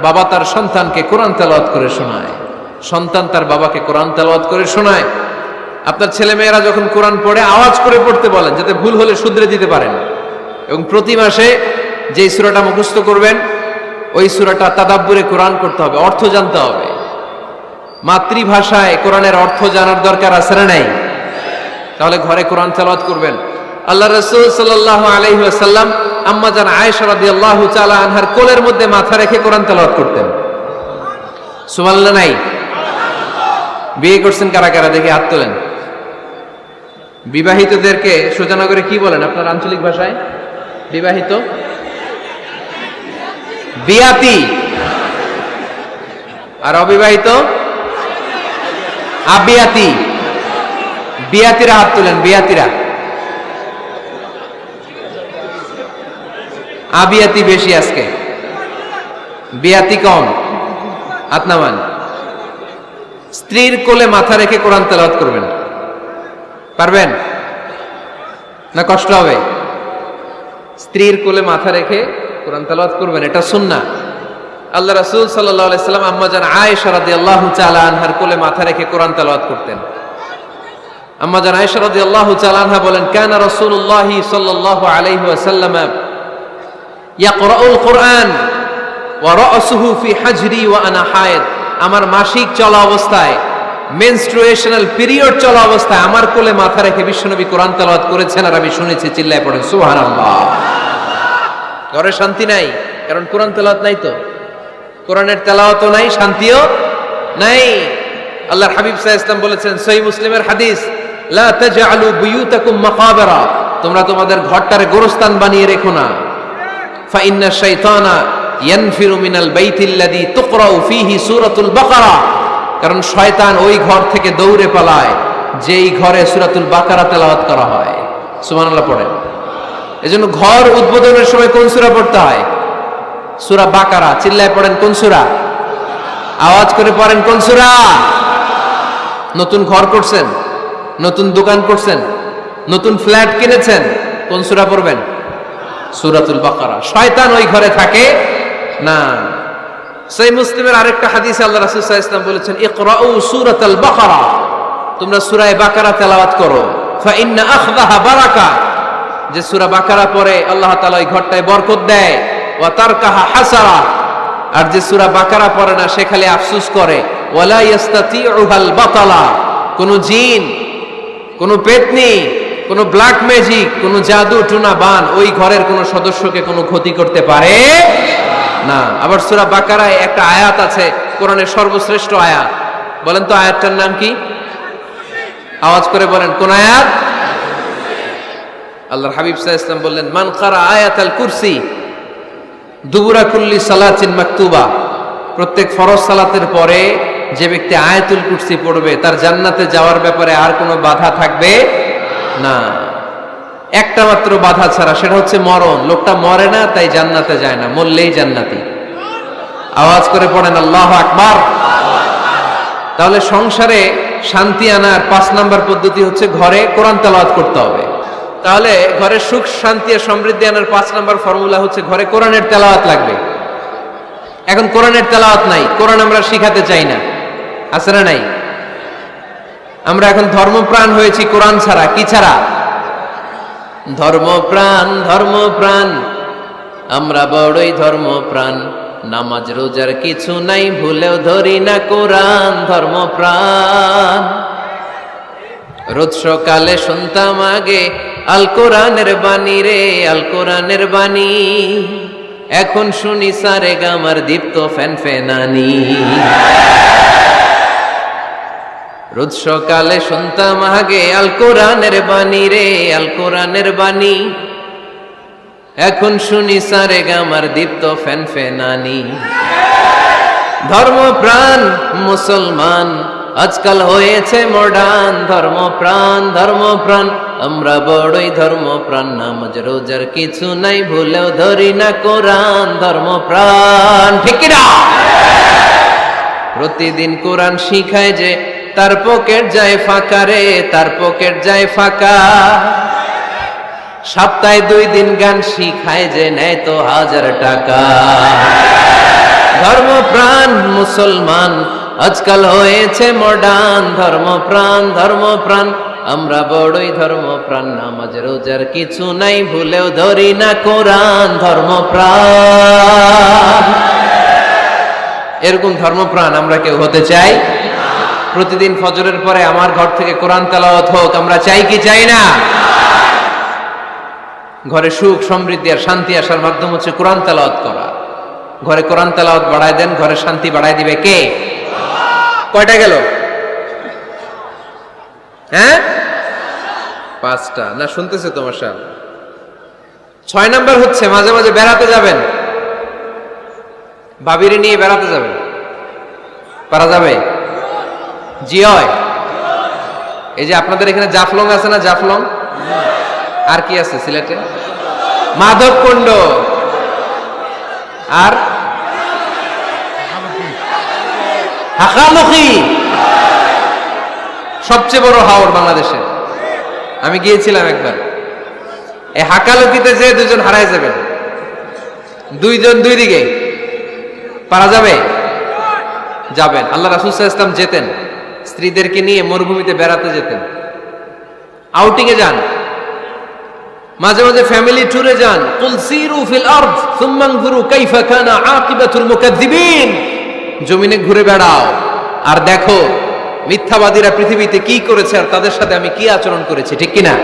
বাবা তার সন্তানকে কোরআন তেলাওয়াত করে শোনায়। সন্তান তার বাবাকে কোরআন তেলাওয়াত করে শোনায়। আপনার ছেলে মেয়েরা যখন কোরআন পড়ে, আওয়াজ করে পড়তে বলেন, যাতে ভুল হলে শুধরে দিতে পারেন। এবং প্রতি মাসে যে সূরাটা মুখস্থ করবেন, ওই সূরাটা তাদাব্বুরে কোরআন করতে হবে, অর্থ জানতে হবে। মাতৃভাষায় কোরআনের অর্থ জানার দরকার আছে না নাই? তাহলে ঘরে কোরআন তেলাওয়াত করবেন। আল্লাহ রসুল সাল্লাল্লাহু আলাইহি ওয়াসাল্লাম আম্মা জান আয়েশা রাদিয়াল্লাহু তাআলা আনহার কোলের মধ্যে মাথা রেখে কোরআন তেলাওয়াত করতেন। সুবহানাল্লাহ নাই? বিয়ে করছেন কারা কারা? দেখে হাত তোলেন। বিবাহিতদেরকে সোজানগরে কি বলেন আপনার আঞ্চলিক ভাষায়? বিবাহিত? বিয়াতি। আর অবিবাহিত? আবিয়াতি। বিয়াতিরা হাত তুলেন, বিয়াতিরা। আবিয়াতি বেশি আজকে। বিয়াতি কম। হাত স্ত্রীর কোলে মাথা রেখে কোরআন তেলাওয়াত করবেন। পারবেন? না কষ্ট হবে? স্ত্রীর কোলে মাথা রেখে কোরআন তেলাওয়াত করবেন, এটা সুন্নাহ। আল্লাহ রাসূল সাল্লাল্লাহু আলাইহি আম্মা জান আয়েশা রাদিয়াল্লাহু তাআলা আনহার কোলে মাথা রেখে কোরআন তেলাওয়াত করতেন। আম্মা জান আয়েশা রাদিয়াল্লাহু তাআলা বলেন, কানা রাসূলুল্লাহি সাল্লাল্লাহু আলাইহি ওয়াসাল্লাম ইয়াকরাউল কোরআন ওয়া রাসুহু ওয়া আনা আমার মাসিক চলা অবস্থায় মেনস্ট্রুয়েশনাল পিরিয়ড চলা অবস্থায় আমার কোলে মাথা রেখে বিশ্বনবী কোরআন তেলাওয়াত করেছেন আর আমি শুনেছি, চিল্লায় পড়েন। সুবহানাল্লাহ। ঘরে শান্তি নাই, কারণ কোরআন তেলাওয়াত নাই তো। কোরআনের তেলাওয়াতও নাই, শান্তিও নাই। আল্লাহর হাবিব সাল্লাল্লাহু ইসলাম বলেছেন, সহিহ মুসলিমের হাদিস লা তাজআলু বুয়ুতাকুম মাকাবিরা। তোমরা তোমাদের ঘরটারে গোরস্থান বানিয়ে রেখো না। ফা ইন্না শাইতানা ইয়ানফিরু মিনাল বাইতিল্লাযী তুকরাউ ফীহি সূরাতুল বাকারা। কারণ শয়তান ওই ঘর থেকে দৌড়ে পালায়, যেই ঘরে সূরাতুল বাকারা তেলাওয়াত করা হয়। সুবহানাল্লাহ পড়েন। এজন্য ঘর উদ্বোধনের সময় কোন সূরা পড়তে হয়? সূরা বাকারা। চিল্লায় পড়েন কোন সূরা? আওয়াজ করে পড়েন কোন সূরা? নতুন ঘর করছেন? নতুন দোকান করছেন, নতুন ফ্ল্যাট কিনেছেন, কোন সুরা পড়বেন? সুরাতুল বাকারা। শয়তান ওই ঘরে থাকে না। সেই মুসলিমের আরেকটা হাদিসে আল্লাহ রাসূল সাল্লাল্লাহু আলাইহি ওয়াসাল্লাম বলেছেন, ইকরাউ সূরাতাল বাকারা। তোমরা সূরা বাকারা তেলাওয়াত করো। ফা ইন্না আখযাহা বারাকা। যে সূরা বাকারা পড়ে, আল্লাহ তাআলা ওই ঘরটায় বরকত দেয়। ওয়া তারকাহা হাসারা। আর যে সূরা বাকারা পড়ে না, সে খালি আফসোস করে। ওয়ালা ইয়াস্তাতিউহাল বাতালা। কোন জিন কোন পেতনি, কোনো ব্ল্যাক ম্যাজিক কোনো জাদু টুনা বান ওই ঘরের কোনো সদস্যকে কোনো ক্ষতি করতে পারে? না। আবার সুরা বাকারায় একটা আয়াত আছে, কোরআনের সর্বশ্রেষ্ঠ আয়াত। বলেন তো আয়াতটার নাম কি? আওয়াজ করে বলেন, কোন আয়াত? আল্লাহর হাবিব আলাইহি ওয়াসাল্লাম বললেন, মান কারা আয়াতাল কুরসি, দুবুরা কুল্লি সালাতিন মাকতুবা। প্রত্যেক ফরজ সালাতের পরে যে ব্যক্তি আয়াতুল কুরসি পড়বে, তার জান্নাতে যাওয়ার ব্যাপারে আর কোনো বাধা থাকবে না। একটা মাত্র বাধা ছাড়া, সেটা হচ্ছে মরণ। লোকটা মরে না, তাই জান্নাতে যায় না, মরলেই জান্নাতি। আওয়াজ করে পড়েন, আল্লাহ আকবার। তাহলে সংসারে শান্তি আনার পাঁচ নাম্বার পদ্ধতি হচ্ছে ঘরে কোরআন তেলাওয়াত করতে হবে। তাহলে ঘরে সুখ, শান্তি আর সমৃদ্ধি আনার পাঁচ নাম্বার ফর্মুলা হচ্ছে ঘরে কোরআনের তেলাওয়াত লাগবে। এখন কোরআনের তেলাওয়াত নাই, কোরআন আমরা শিখাতে চাই না। আছে না নাই? আমরা এখন ধর্মপ্রাণ হয়েছি কোরআন ছাড়া, কি ছাড়া? ধর্মপ্রাণ ধর্মপ্রাণ, আমরা বড়ই ধর্মপ্রাণ। নামাজ, রোজার কিছু নাই, ভুলেও ধরি না কোরআন, ধর্মপ্রাণ। রোজ সকালে শুনতাম আগে, আল কোরআনের বাণী রে, আল কোরআনের বাণী। এখন শুনি সারে গামার দীপ্ত ফ্যান ফেনানি রোজ সকালে শুনতাম আগে আল কোরআনের বাণী রে, আল কোরআনের বাণী। এখন শুনি সারে গামার দীপ্ত ফ্যান ফেনানি। ধর্ম প্রাণ মুসলমান, আজকাল হয়েছে মডার্ন ধর্ম প্রাণ আমরা বড়ই ধর্ম প্রাণ নামাজ, রোজার কিছু নাই, ভুলেও ধরি না কোরআন। ধর্ম প্রাণ ঠিক প্রতিদিন কোরআন শিখায় যে তার পকেট যায় ফাঁকা রে, তার পকেট যায় ফাঁকা। সপ্তাহে দুই দিন গান শিখায় যে নেয় তো হাজার টাকা। ধর্ম প্রাণ মুসলমান, আজকাল হয়েছে মডার্ন ধর্ম প্রাণ আমরা বড়ই ধর্ম প্রাণ নামাজ, রোজার কিছু নাই, ভুলেও ধরি না কোরআন। ধর্ম প্রাণ এরকম ধর্মপ্রাণ আমরা কেউ হতে চাই? প্রতিদিন ফজরের পরে আমার ঘর থেকে কোরআন তেলাওয়াত হোক, আমরা চাই কি চাই না? ঘরে সুখ, সমৃদ্ধি আর শান্তি আসার মাধ্যম হচ্ছে কোরআন তেলাওয়াত করা। ঘরে কোরআন তেলাওয়াত বাড়ায় দেন, ঘরে শান্তি বাড়ায় দিবে কে? কয়টা গেল? হ্যাঁ? পাঁচটা। না, শুনতেছে তোমার সাল ছয় নাম্বার হচ্ছে, মাঝে মাঝে বেড়াতে যাবেন। বাবিরে নিয়ে বেড়াতে যাবেন। পারা যাবে? জি হয়। এই যে আপনাদের এখানে জাফলং আছে না জাফলং? আর কি আছে সিলেটে? মাধব কুণ্ড। আর? হাকালুকি। সবচেয়ে বড় হাওর বাংলাদেশে। আমি গিয়েছিলাম একবার। এই হাকালুকিতে যে দুজন হারায় যাবেন দুইজন দুই দিকে, পারা যাবে? যাবেন। আল্লাহ রাসুল ইসলাম যেতেন। স্ত্রীদেরকে নিয়ে মরুভূমিতে বেড়াতে যেতেন। আউটিং এ যান। মাঝে মাঝে ফ্যামিলি ট্যুরে যান। কুল সিরু ফিল আরদ, সুম্মা আনজুরু কাইফা কানা আকিবাতুল মুকাদ্দিবিন। জমিনে ঘুরে বেড়াও। আর দেখো, মিথ্যাবাদীরা পৃথিবীতে কি করেছে আর তাদের সাথে আমি কি আচরণ করেছি, ঠিক কি না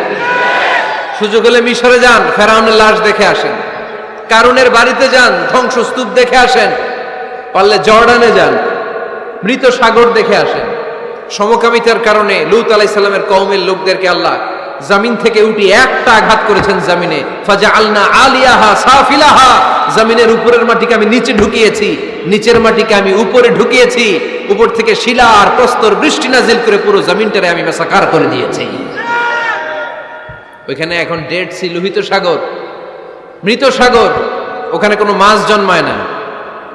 সুযোগ হলে মিশরে যান, ফেরাউনের লাশ দেখে আসেন। কারুনের বাড়িতে যান, ধ্বংসস্তূপ দেখে আসেন। পারলে জর্ডানে যান। মৃত সাগর দেখে আসেন। সমকামিতার কারণে লুত আলাইসাল্লামের কওমের লোকদেরকে আল্লাহ জামিন থেকে উঠি একটা আঘাত করেছেন জামিনে। ফাজা আলনা আলিয়াহা সাফিলাহা। জামিনের উপরের মাটিকে আমি নিচে ঢুকিয়েছি, নিচের মাটিকে আমি উপরে ঢুকিয়েছি, উপর থেকে শিলা আর প্রস্তর বৃষ্টি নাজিল করে পুরো জামিনটারে আমি মেসাকার করে দিয়েছি। ওইখানে এখন ডেড সি লোহিত সাগর, মৃত সাগর, ওখানে কোনো মাছ জন্মায় না,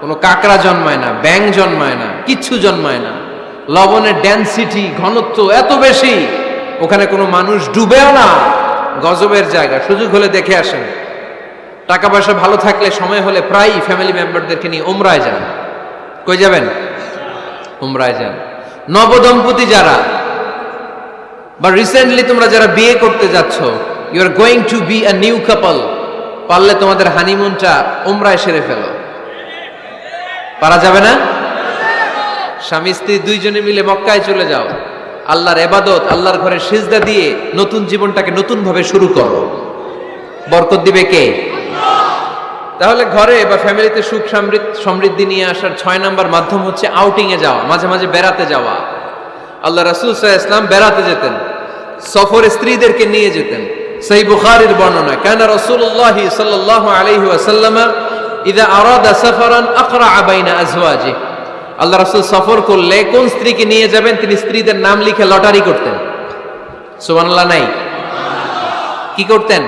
কোনো কাঁকড়া জন্মায় না ব্যাং জন্মায় না, কিচ্ছু জন্মায় না। লবণের ডেন্সিটি ঘনত্ব এত বেশি, ওখানে কোনো মানুষ ডুবেও না। গজবের জায়গা, সুযোগ হলে দেখে আসেন। টাকা পয়সা ভালো থাকলে সময় হলে প্রায়ই ফ্যামিলি মেম্বারদেরকে নিয়ে ওমরায় যান। কই যাবেন? ওমরায় যান। নবদম্পতি যারা, বা রিসেন্টলি তোমরা যারা বিয়ে করতে যাচ্ছ you are going to be a new couple পারলে তোমাদের হানিমুনটা ওমরায় সেরে ফেলো। পারা যাবে না? স্বামী স্ত্রী দুইজনে মিলে মক্কায় চলে যাও। আল্লাহর এবাদত, আল্লাহর ঘরে সিজদা দিয়ে নতুন জীবনটাকে নতুন ভাবে শুরু করো। বরকত দিবে কে? তাহলে ঘরে বা ফ্যামিলিতে সুখ সমৃদ্ধ নিয়ে আসার ছয় নাম্বার মাধ্যম হচ্ছে আউটিং এ যাওয়া, মাঝে মাঝে বেড়াতে যাওয়া। আল্লাহ রাসূল আলাইহি ইসলাম বেড়াতে যেতেন, সফরে স্ত্রীদেরকে নিয়ে যেতেন। সেই বুখারীর বর্ণনা, কানা রাসূলুল্লাহ সাল্লাল্লাহু আলাইহি ওয়াসাল্লাম ইদা আরাদা সাফারান আকরা বাইনা আজওয়াজি আল্লাহ রাসূল সফর করলে কোন স্ত্রীকে নিয়ে যাবেন? তিনি স্ত্রীদের নাম লিখে লটারি করতেন। সুবহানাল্লাহ নাই? কি করতেন?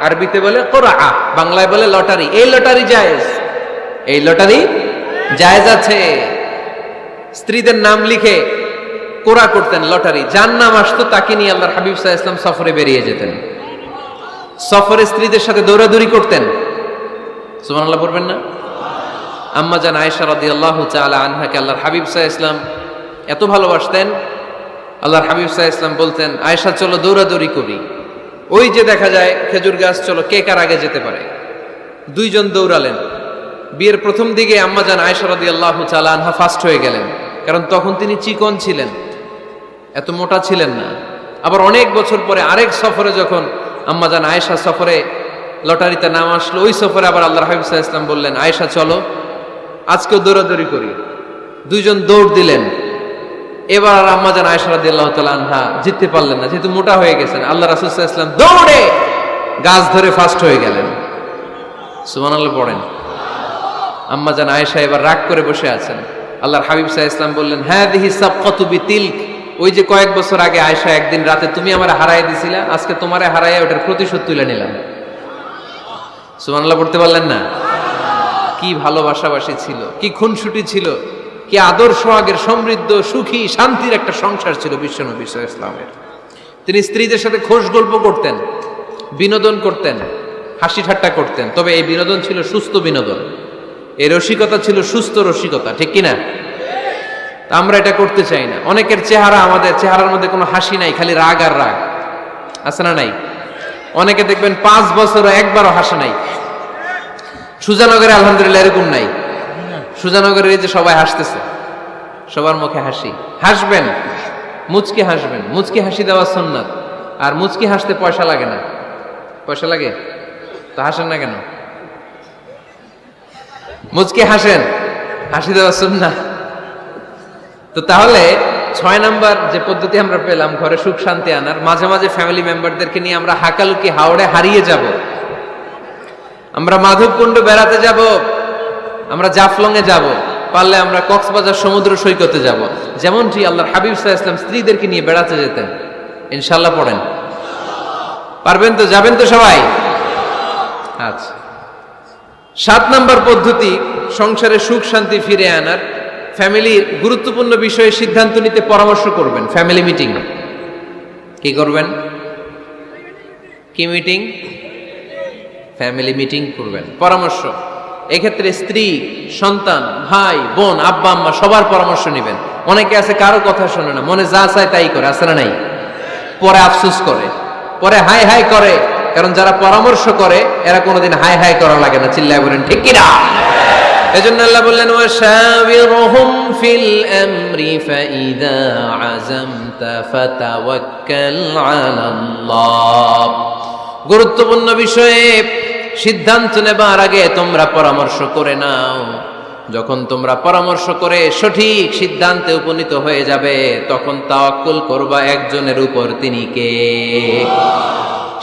আরবিতে বলে কোরআ। বাংলায় বলে লটারি। এই লটারি জায়েজ। এই লটারি জায়েজ আছে। স্ত্রীদের নাম লিখে কোরা করতেন, লটারি। যার নাম আসতো তাকে নিয়ে আল্লাহর হাবিব সাহা ইসলাম সফরে বেরিয়ে যেতেন। সফরে স্ত্রীদের সাথে দৌড়াদৌড়ি করতেন। সুমান আল্লাহ পড়বেন না? আম্মা জান আয়েশা রাদি আল্লাহ চালা আনহাকে আল্লাহর হাবিব সাহা ইসলাম এত ভালোবাসতেন, আল্লাহর হাবিব সাহা ইসলাম বলতেন, আয়েশা, চলো দৌড়াদৌড়ি করি। ওই যে দেখা যায়, খেজুর গাছ, চলো, কে কার আগে যেতে পারে? দুইজন দৌড়ালেন। বিয়ের প্রথম দিকে আম্মা জান আয়েশা রাদি আল্লাহ চালা আনহা ফার্স্ট হয়ে গেলেন, কারণ তখন তিনি চিকন ছিলেন, এত মোটা ছিলেন না। আবার অনেক বছর পরে আরেক সফরে যখন আম্মা জান আয়েশা সফরে লটারিতে নাম আসলো, ওই সফরে আবার আল্লাহ হাবিব ইসলাম বললেন, আয়েশা, চলো। আজকেও দৌড়াদৌড়ি করি। দুইজন দৌড় দিলেন। এবার আর আম্মা জান রাদিয়াল্লাহু তাআলা আনহা জিততে পারলেন না, যেহেতু মোটা হয়ে গেছেন। আল্লাহ রাসূল ওয়াসাল্লাম দৌড়ে! গাছ ধরে ফার্স্ট হয়ে গেলেন। সুমান আল্লাহ পড়েন। আম্মা জান আয়েশা এবার রাগ করে বসে আছেন। আল্লাহর হাবিব সাহা ইসলাম বললেন হ্যাঁ দিহি সাবকাতু বিতিলক। ওই যে কয়েক বছর আগে আয়েশা একদিন রাতে, তুমি আমার হারাই দিছিলা, আজকে তোমারে হারাইয়া ওটার প্রতিশোধ তুলে নিলাম। সুবহানাল্লাহ পড়তে পারলেন না? কি ভালোবাসাবাসী ছিল, কি খুনসুটি ছিল, কি আদর সোহাগের সমৃদ্ধ, সুখী, শান্তির একটা সংসার ছিল বিশ্বনবী ইসলামের তিনি স্ত্রীদের সাথে খোশ গল্প করতেন, বিনোদন করতেন, হাসি ঠাট্টা করতেন। তবে এই বিনোদন ছিল সুস্থ বিনোদন। এই রসিকতা ছিল সুস্থ রসিকতা, ঠিক কিনা? আমরা এটা করতে চাই না। অনেকের চেহারা আমাদের, চেহারার মধ্যে কোনো হাসি নাই, খালি রাগ আর রাগ। আছে না নাই? অনেকে দেখবেন পাঁচ বছরও একবারও হাসে নাই। সুজানগরে আলহামদুলিল্লাহ এরকম নাই। সুজানগরে এই যে সবাই হাসতেছে, সবার মুখে হাসি। হাসবেন, মুচকি হাসবেন। মুচকি হাসি দেওয়া সুন্নাত, আর মুচকি হাসতে পয়সা লাগে না। পয়সা লাগে? তো হাসেন না কেন? মুচকি হাসেন, হাসি দেওয়া সুন্নাত। তো তাহলে ছয় নাম্বার যে পদ্ধতি আমরা পেলাম, ঘরে সুখ শান্তি আনার, মাঝে মাঝে ফ্যামিলি মেম্বারদেরকে নিয়ে আমরা হাকালুকি হাওড়ে হারিয়ে যাব। আমরা মাধবকুণ্ড বেড়াতে যাব, আমরা জাফলং এ যাব, পারলে আমরা কক্সবাজার সমুদ্র সৈকতে যাব। যেমনটি আল্লাহর হাবিব সাহা ইসলাম স্ত্রীদেরকে নিয়ে বেড়াতে যেতেন। ইনশাল্লাহ পড়েন। পারবেন তো? যাবেন তো সবাই? আচ্ছা। সাত নাম্বার পদ্ধতি, সংসারে সুখ শান্তি ফিরে আনার। ফ্যামিলির গুরুত্বপূর্ণ বিষয়ে সিদ্ধান্ত নিতে পরামর্শ করবেন, ফ্যামিলি মিটিং। কি করবেন? কি মিটিং? ফ্যামিলি মিটিং করবেন। পরামর্শ। এক্ষেত্রে স্ত্রী, সন্তান, ভাই, বোন, আব্বা, আম্মা সবার পরামর্শ নেবেন। অনেকে আছে কারও কথা শোনে না, মনে যা চায় তাই করে আসে না নাই? পরে আফসুস করে। পরে হাই হাই করে। কারণ যারা পরামর্শ করে, এরা কোনোদিন হাই হাই করা লাগে না। চিল্লায় বলেন, ঠিক কিনা? এজন্য আল্লাহ বললেন, ওয়াশাবিরহুম ফিল আমরি ফাইদা আযামতা ফাতাওয়াক্কাল আলাল্লাহ। গুরুত্বপূর্ণ বিষয়ে সিদ্ধান্ত নেবার আগে তোমরা পরামর্শ করে নাও। যখন তোমরা পরামর্শ করে সঠিক সিদ্ধান্তে উপনীত হয়ে যাবে, তখন তা তাওয়াক্কুল করবা একজনের উপর তিনি কে?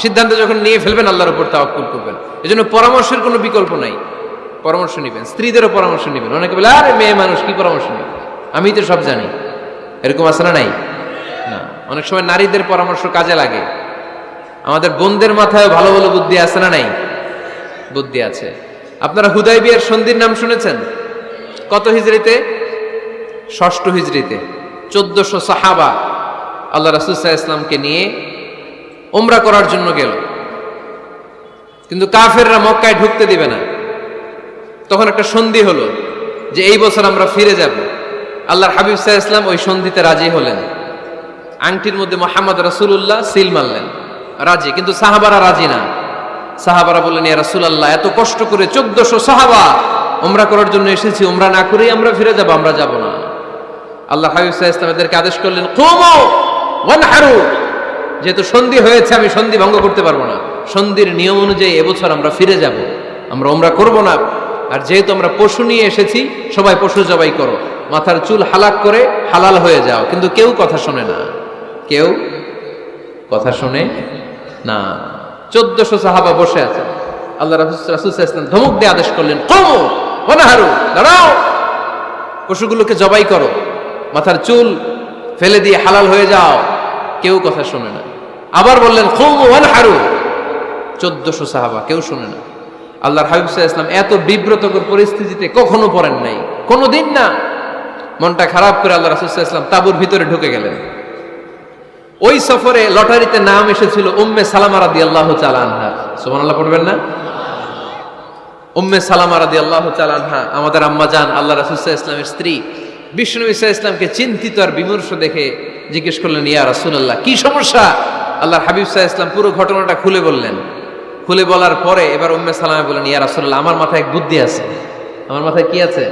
সিদ্ধান্ত যখন নিয়ে ফেলবেন, আল্লাহর উপর তা তাওয়াক্কুল করবেন। এজন্য পরামর্শের কোনো বিকল্প নাই। পরামর্শ নেবেন, স্ত্রীদেরও পরামর্শ নেবেন। অনেকে বলে, আরে, মেয়ে মানুষ, কি পরামর্শ নেবে? আমি তো সব জানি। এরকম আছে না নাই? না। অনেক সময় নারীদের পরামর্শ কাজে লাগে। আমাদের বোনদের মাথায় ভালো ভালো বুদ্ধি আছে না নাই? বুদ্ধি আছে। আপনারা হুদাই বিয়ের সন্ধির নাম শুনেছেন? কত হিজড়িতে ষষ্ঠ হিজড়িতে চোদ্দশো সাহাবা আল্লাহ রাসুসাহ ইসলামকে নিয়ে ওমরা করার জন্য গেল। কিন্তু কাফেররা মক্কায় ঢুকতে দিবে না। তখন একটা সন্ধি হলো যে এই বছর আমরা ফিরে যাব। আল্লাহর হাবিব সাহা ইসলাম ওই সন্ধিতে রাজি হলেন। আংটির মধ্যে মোহাম্মদ রাসুল্লাহ সিল মারলেন। রাজি, কিন্তু সাহাবারা রাজি না। সাহাবারা বললেন, ইয়া রাসূলুল্লাহ, এত কষ্ট করে চোদ্দশো সাহাবা ওমরা করার জন্য এসেছি ওমরা না করেই আমরা ফিরে যাব, আমরা যাব না। আল্লাহ হাবিব সাল্লাল্লাহু আলাইহি ওয়াসাল্লাম এদেরকে আদেশ করলেন, কুমু যেহেতু সন্ধি হয়েছে, আমি সন্ধি ভঙ্গ করতে পারব না। সন্ধির নিয়ম অনুযায়ী এবছর আমরা ফিরে যাব, আমরা ওমরা করব না। আর যেহেতু আমরা পশু নিয়ে এসেছি, সবাই পশু জবাই করো। মাথার চুল হালাক করে হালাল হয়ে যাও, কিন্তু কেউ কথা শোনে না। কেউ কথা শোনে না। চোদ্দশো সাহাবা বসে আছে। আল্লাহ রাসুল ইসলাম ধমক দিয়ে আদেশ করলেন, কমো অনাহারু দাঁড়াও। পশুগুলোকে জবাই করো। মাথার চুল ফেলে দিয়ে হালাল হয়ে যাও। কেউ কথা শোনে না। আবার বললেন খুম হারু চোদ্দশো সাহাবা কেউ শোনে না। আল্লাহর হাবিব ইসলাম এত বিব্রতকর পরিস্থিতিতে কখনো পড়েন নাই। কোনো দিন না। মনটা খারাপ করে আল্লাহ রাসুল ইসলাম তাবুর ভিতরে ঢুকে গেলেন। ওই সফরে লটারিতে নাম এসেছিল উম্মে সালামা রাদি আল্লাহ চালানহা সুমান আল্লাহ পড়বেন না? উম্মে সালামা রাদি আল্লাহ চালানহা আমাদের আম্মা জান, আল্লাহ রাসুসাহ ইসলামের স্ত্রী, বিষ্ণু ইসা ইসলামকে চিন্তিত আর বিমর্ষ দেখে জিজ্ঞেস করলেন, ইয়া রাসুল্লাহ কি সমস্যা? আল্লাহর হাবিব সাহা ইসলাম পুরো ঘটনাটা খুলে বললেন। খুলে বলার পরে এবার উম্মে সালামে বললেন, ইয়া রাসুল্লাহ আমার মাথায় এক বুদ্ধি আছে। আমার মাথায় কি আছে?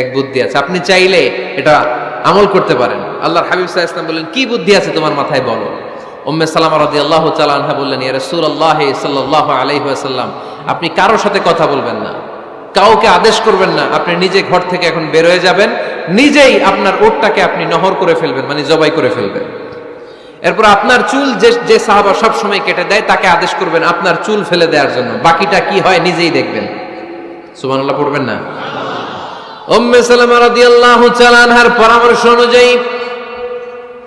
এক বুদ্ধি আছে। আপনি চাইলে এটা আমল করতে পারেন। আল্লাহর হাবিব সাহা ইসলাম বললেন, কি বুদ্ধি আছে তোমার মাথায় বলো? উম্মে সালামা রাদি আল্লাহ চালানহা বললেন, ইয়া রসুল আল্লাহ সাল্লাহ আলাইসাল্লাম আপনি কারোর সাথে কথা বলবেন না। কাউকে আদেশ করবেন না, আপনি নিজে ঘর থেকে এখন বের হয়ে যাবেন। নিজেই আপনার ওটটাকে আপনি নহর করে ফেলবেন মানে জবাই করে ফেলবেন। এরপর আপনার চুল যে যে সাহাবা সব সময় কেটে দেয়, তাকে আদেশ করবেন, আপনার চুল ফেলে দেওয়ার জন্য, বাকিটা কি হয় নিজেই দেখবেন। সুবহানাল্লাহ, পড়বেন না? উম্মে সালামা রাদিয়াল্লাহু তাআলা পরামর্শ অনুযায়ী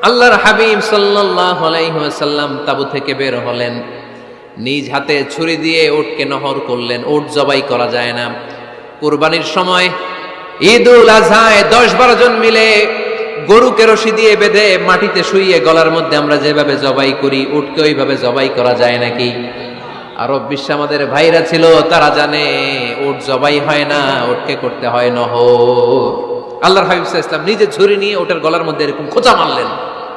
আল্লাহর হাবিব সাল্লাল্লাহু আলাইহি তাবু থেকে বের হলেন। নিজ হাতে ছুরি দিয়ে ওটকে নহর করলেন ওট জবাই করা যায় না। কুরবানির সময় ঈদুল আজহায় দশ বারো জন মিলে গরুকে রশি দিয়ে বেঁধে মাটিতে শুইয়ে গলার মধ্যে আমরা যেভাবে জবাই করি, উটকে ওইভাবে জবাই করা যায় নাকি? আরব বিশ্বে আমাদের ভাইরা ছিল, তারা জানে উট জবাই হয় না ওটকে করতে হয় নহর। আল্লাহর হাবিব ইসলাম নিজে ছুরি নিয়ে ওটার গলার মধ্যে এরকম খোঁচা মারলেন।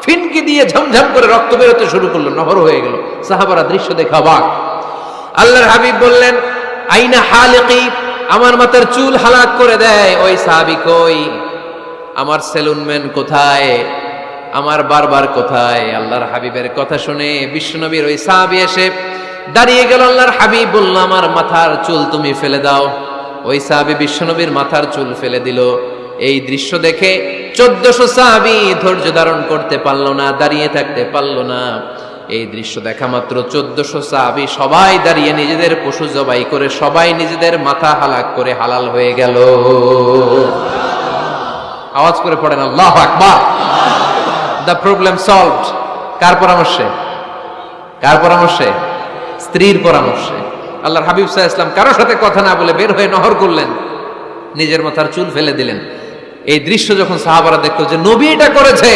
ফিনকি দিয়ে ঝমঝম করে রক্ত বেরোতে শুরু করল, নহর হয়ে গেল। সাহাবারা দৃশ্য দেখা অবাক। আল্লাহর হাবিব বললেন, আইনা হালিকি? আমার মাথার চুল হালাক করে দেয়। ওই সাহাবি কই? আমার সেলুনম্যান কোথায়? আমার বারবার কোথায়? আল্লাহর হাবিবের কথা শুনে বিশ্বনবীর ওই সাহাবি এসে দাঁড়িয়ে গেল আল্লাহর হাবিব বলল আমার মাথার চুল তুমি ফেলে দাও। ওই সাহাবি বিশ্বনবীর মাথার চুল ফেলে দিল। এই দৃশ্য দেখে চোদ্দশো সাহাবি ধৈর্য ধারণ করতে পারল না, দাঁড়িয়ে থাকতে পারল না। এই দৃশ্য দেখা মাত্র চোদ্দশো সাহাবি সবাই দাঁড়িয়ে নিজেদের পশু জবাই করে, সবাই নিজেদের মাথা হালাক করে হালাল হয়ে গেল। আওয়াজ করে পড়েন, আল্লাহ আকবার! দ্য প্রবলেম সলভড কার পরামর্শে? কার পরামর্শে? স্ত্রীর পরামর্শে। আল্লাহর হাবিব সাহা ইসলাম কারোর সাথে কথা না বলে বের হয়ে নহর করলেন। নিজের মাথার চুল ফেলে দিলেন। এই দৃশ্য যখন সাহাবারা দেখতো যে নবী এটা করেছে,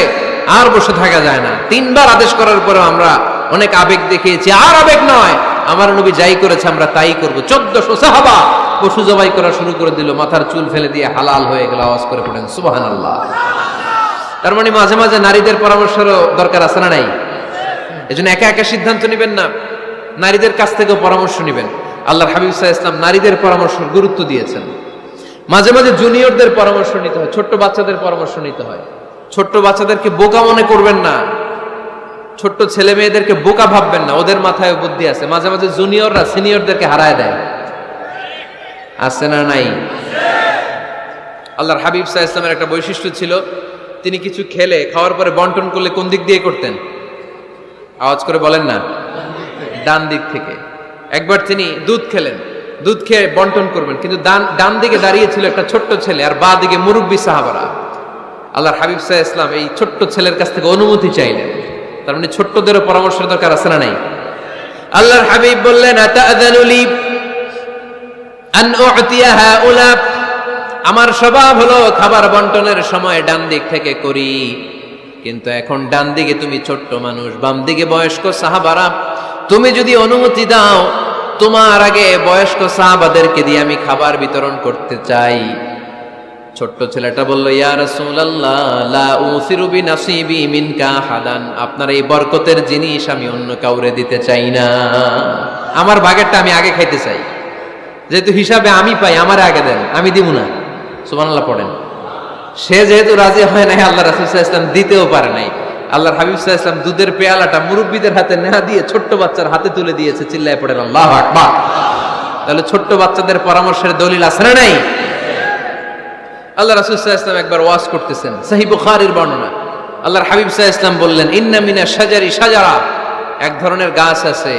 আর বসে থাকা যায় না। তিনবার আদেশ করার পরে আমরা অনেক আবেগ দেখিয়েছি, আর আবেগ নয়, আমার নবী যাই করেছে আমরা তাই করব। চোদ্দশো সাহাবা পশু জবাই করা শুরু করে দিল, মাথার চুল ফেলে দিয়ে হালাল হয়ে গেল, আওয়াজ করে পড়েন সুবাহান আল্লাহ তার মানে মাঝে মাঝে নারীদের পরামর্শেরও দরকার আছে না নাই? এজন্য একা একা সিদ্ধান্ত নেবেন না। নারীদের কাছ থেকেও পরামর্শ নেবেন। আল্লাহর হাবিব সাহা ইসলাম নারীদের পরামর্শ গুরুত্ব দিয়েছেন। মাঝে মাঝে জুনিয়রদের পরামর্শ নিতে হয়, ছোট্ট বাচ্চাদের পরামর্শ নিতে হয়। ছোট্ট বাচ্চাদেরকে বোকা মনে করবেন না। ছোট্ট ছেলে মেয়েদেরকে বোকা ভাববেন না, ওদের মাথায় বুদ্ধি আছে। মাঝে মাঝে জুনিয়ররা সিনিয়রদেরকে হারায় দেয়। আছে না নাই? আল্লাহর হাবিব সাহা ইসলামের একটা বৈশিষ্ট্য ছিল, তিনি কিছু খেলে, খাওয়ার পরে বন্টন করলে কোন দিক দিয়ে করতেন? আওয়াজ করে বলেন না। ডান দিক থেকে। একবার তিনি দুধ খেলেন। দুধ খেয়ে বন্টন করবেন। কিন্তু ডান ডান দিকে দাঁড়িয়ে ছিল একটা ছোট্ট ছেলে আর বা দিকে মুরব্বী সাহাবারা। আল্লাহর হাবিব সাহা ইসলাম এই ছোট্ট ছেলের কাছ থেকে অনুমতি চাইলেন। তার মানে ছোট্টদেরও পরামর্শের দরকার আছে না নাই? আল্লাহর হাবিব বললেন আমার স্বভাব হলো খাবার বন্টনের সময় ডান দিক থেকে করি। কিন্তু এখন ডান দিকে তুমি ছোট্ট মানুষ, বাম দিকে বয়স্ক সাহাবারা। তুমি যদি অনুমতি দাও, তোমার আগে বয়স্ক সাহাবাদেরকে দিয়ে আমি খাবার বিতরণ করতে চাই। ছোট্ট ছেলেটা বলল হাদান আপনার এই বরকতের জিনিস আমি অন্য কাউরে দিতে চাই না। আমার ভাগেরটা আমি আগে খাইতে চাই। যেহেতু হিসাবে আমি পাই, আমার আগে দেন, আমি দিব না। সুবহানাল্লাহ পড়েন। সে যেহেতু রাজি হয় নাই, আল্লাহ রাসুল ইসলাম দিতেও পারে নাই। আল্লাহর হাবিব ইসলাম দুধের পেয়ালাটা মুরব্বীদের হাতে নেহা দিয়ে ছোট্ট বাচ্চার হাতে তুলে দিয়েছে, চিল্লায় পড়েন, আল্লাহ তাহলে ছোট্ট বাচ্চাদের পরামর্শের দলিল আছে না নাই? আল্লাহ রাসুল ইসলাম একবার ওয়াজ করতেছেন সাহি বুখারীর বর্ণনা। আল্লাহর হাবিব ইসলাম বললেন, ইন্না মিনা শাজারি শাজারা। এক ধরনের গাছ আছে,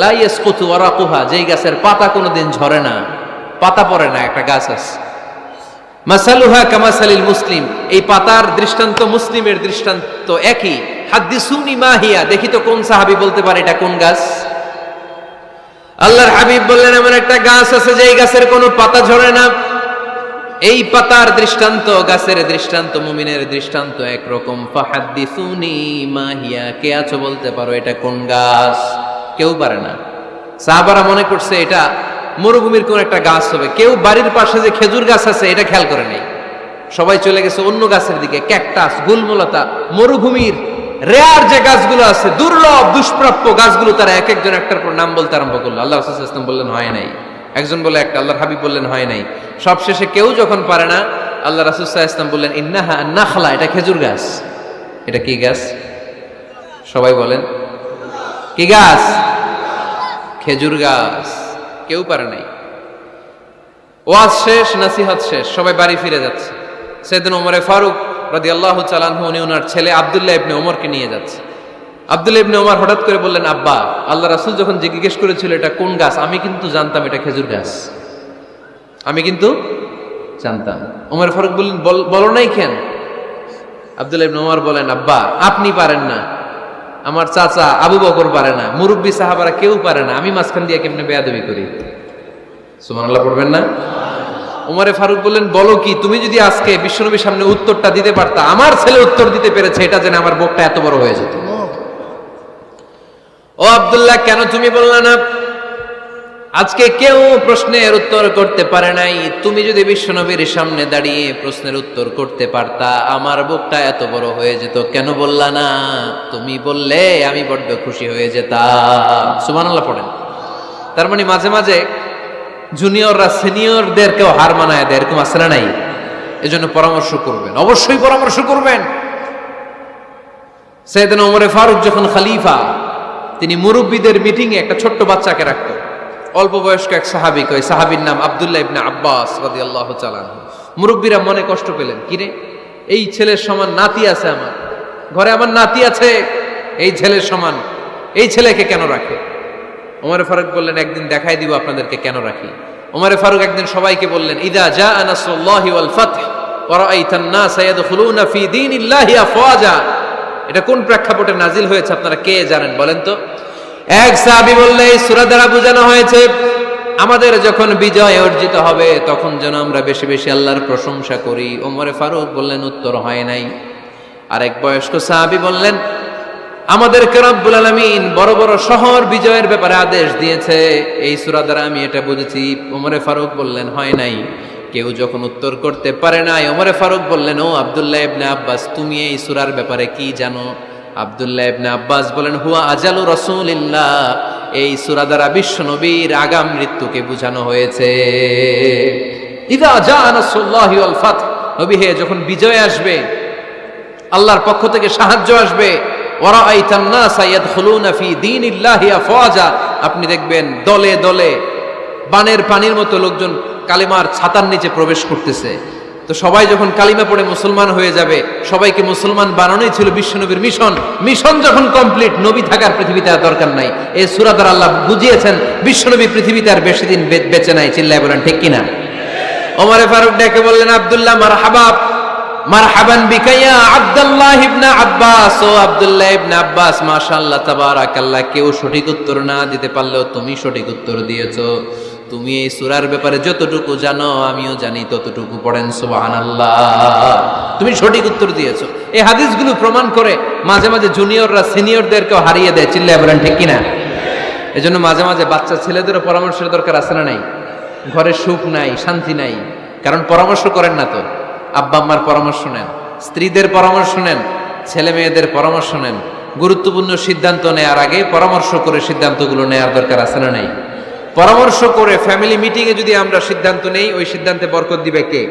লা ইয়াসকুতু ওয়ারাকুহা। যেই গাছের পাতা কোনোদিন ঝরে না, পাতা পড়ে না, একটা গাছ আছে। মাসালুহা কামাসালিল মুসলিম। এই পাতার দৃষ্টান্ত মুসলিমের দৃষ্টান্ত একই। হাদ্দিসুনি মাহিয়া দেখি তো কোন সাহাবী বলতে পারে এটা কোন গাছ? আল্লাহর হাবিব বললেন একটা গাছ আছে যে গাছের কোনো পাতা ঝরে না। এই পাতার দৃষ্টান্ত, গাছের দৃষ্টান্ত, মুমিনের দৃষ্টান্ত একরকম। ফাহাদ্দিসুনি মাহিয়া কে আছো বলতে পারো এটা কোন গাছ? কেউ পারে না। সাহাবারা মনে করছে এটা মরুভূমির কোন একটা গাছ হবে। কেউ বাড়ির পাশে যে খেজুর গাছ আছে, এটা খেয়াল করে নেই। সবাই চলে গেছে অন্য গাছের দিকে, ক্যাকটাস, গুলমলতা, মরুভূমির রেয়ার যে গাছগুলো আছে, দুর্লভ, দুষ্প্রাপ্য গাছগুলো তারা এক একজন একটার পর নাম বলতে আরম্ভ করল। আল্লাহ ইসলাম বললেন, হয় নাই। একজন বলে একটা, আল্লাহর হাবিব বললেন, হয় নাই। সব শেষে কেউ যখন পারে না, আল্লাহ রাসুসাহ ইসলাম বললেন, ইন্নাহা নাখলা, এটা খেজুর গাছ। এটা কি গাছ? সবাই বলেন, কি গাছ? খেজুর গাছ। কেউ পারে নাই। ওয়াজ শেষ, নাসিহত শেষ, সবাই বাড়ি ফিরে যাচ্ছে। সেদিন ওমরে ফারুক রাদি আল্লাহ চালানহু উনি ওনার ছেলে আবদুল্লাহ ইবনে ওমরকে নিয়ে যাচ্ছে। আবদুল্লাহ ইবনে ওমর হঠাৎ করে বললেন, আব্বা, আল্লাহ রাসুল যখন জিজ্ঞেস করেছিল এটা কোন গাছ, আমি কিন্তু জানতাম এটা খেজুর গাছ। আমি কিন্তু জানতাম। ওমর ফারুক বললেন বলো নাই কেন? আবদুল্লাহ ইবনে ওমর বলেন, আব্বা, আপনি পারেন না। আমার চাচা আবু বকর পারে না মুরব্বী সাহাবারা কেউ পারে না আমি মাঝখান দিয়ে কেমনে বেয়াদবি করি? সুমানাল্লাহ পড়বেন না? উমারে ফারুক বললেন বলো কি তুমি যদি আজকে বিশ্বনবীর সামনে উত্তরটা দিতে পারতা আমার ছেলে উত্তর দিতে পেরেছে এটা যেন আমার বুকটা এত বড় হয়ে যেত। ও আবদুল্লাহ কেন তুমি বললে না? আজকে কেউ প্রশ্নের উত্তর করতে পারে নাই। তুমি যদি বিশ্বনবীর সামনে দাঁড়িয়ে প্রশ্নের উত্তর করতে পারতা, আমার বুকটা এত বড় হয়ে যেত। কেন বললা না? তুমি বললে আমি বড্ড খুশি হয়ে যেতাম। সুবহানাল্লাহ পড়েন। তার মানে মাঝে মাঝে জুনিয়ররা সিনিয়রদেরকেও হার মানায় দেয়, এরকম না নাই? এজন্য পরামর্শ করবেন। অবশ্যই পরামর্শ করবেন। সেদিন ওমরে ফারুক যখন খালিফা, তিনি মুরব্বীদের মিটিংয়ে একটা ছোট্ট বাচ্চাকে রাখতো। অল্প বয়স্ক এক সাহাবিক ওই সাহাবির নাম আব্দুল্লাহ ইবনে আব্বাস রাদিয়াল্লাহু তাআলা মুরব্বীরা মনে কষ্ট পেলেন কিরে এই ছেলের সমান নাতি আছে আমার। ঘরে আমার নাতি আছে। এই ছেলের সমান, এই ছেলেকে কেন রাখে? ওমরে ফারুক বললেন, একদিন দেখাই দিব আপনাদেরকে কেন রাখি। ওমরে ফারুক একদিন সবাইকে বললেন, ইদা জা আনাসুল্লাহি এটা কোন প্রেক্ষাপটে নাজিল হয়েছে আপনারা কে জানেন বলেন তো? এক সাহাবী বললে, এই সূরা দ্বারা বোঝানো হয়েছে, আমাদের যখন বিজয় অর্জিত হবে, তখন যেন আমরা বেশি বেশি আল্লাহর প্রশংসা করি। ওমরে ফারুক বললেন, উত্তর হয় নাই। আরেক বয়স্ক সাহাবি বললেন আমাদের রব্বুল আলামিন বড় বড় শহর বিজয়ের ব্যাপারে আদেশ দিয়েছে। এই সুরা দ্বারা আমি এটা বুঝেছি। ওমরে ফারুক বললেন, হয় নাই। কেউ যখন উত্তর করতে পারে নাই। ওমরে ফারুক বললেন, ও আবদুল্লাহ ইবনে আব্বাস, তুমি এই সুরার ব্যাপারে কি জানো? আব্দুল্লাহ ইবনে আব্বাস বলেন, হুয়া আজালু রাসূলিল্লাহ। এই সূরা দ্বারা বিশ্ব নবীর আগাম মৃত্যুকে বোঝানো হয়েছে। ইদা জা নাসরুল্লাহি ওয়াল ফাতহ। নবী, হে, যখন বিজয় আসবে, আল্লাহর পক্ষ থেকে সাহায্য আসবে আপনি দেখবেন দলে দলে বানের পানির মতো লোকজন কালিমার ছাতার নিচে প্রবেশ করতেছে। তো সবাই যখন কালিমা পড়ে মুসলমান হয়ে যাবে, সবাইকে মুসলমান বানানোই ছিল বিশ্বনবীর মিশন। মিশন যখন কমপ্লিট নবী থাকার পৃথিবীতে আর দরকার নাই। এই সূরা দ্বারা আল্লাহ বুঝিয়েছেন, বিশ্বনবী পৃথিবীতে আর বেশি দিন বেঁচে নাই, চিল্লায় বলেন, ঠিক কিনা? ওমরে ফারুক ডেকে বললেন, আব্দুল্লাহ, মারহাবা, মারহাবান বিকাইয়া আব্দুল্লাহ ইবনে আব্বাস। ও আব্দুল্লাহ ইবনে আব্বাস, মাশাআল্লাহ, তাবারাকাল্লাহ, কেউ সঠিক উত্তর না দিতে পারলেও তুমি সঠিক উত্তর দিয়েছ। তুমি এই সূরার ব্যাপারে যতটুকু জানো, আমিও জানি ততটুকু পড়েন, সুবহানাল্লাহ। তুমি সঠিক উত্তর দিয়েছ। এই হাদিসগুলো প্রমাণ করে মাঝে মাঝে জুনিয়ররা সিনিয়রদেরকেও হারিয়ে দেয়। চিল্লায় বলেন, ঠিক কিনা? এজন্য মাঝে মাঝে বাচ্চা ছেলেদেরও পরামর্শের দরকার আছে না নাই? ঘরে সুখ নাই, শান্তি নাই। কারণ পরামর্শ করেন না তো। আব্বা আম্মার পরামর্শ নেন, স্ত্রীদের পরামর্শ নেন, ছেলে মেয়েদের পরামর্শ নেন। গুরুত্বপূর্ণ সিদ্ধান্ত নেওয়ার আগে পরামর্শ করে সিদ্ধান্তগুলো নেওয়ার দরকার আছে না নাই? পরামর্শ করে ফ্যামিলি মিটিংয়ে যদি আমরা সিদ্ধান্ত নেই, ওই সিদ্ধান্তে বরকত দিবে কে?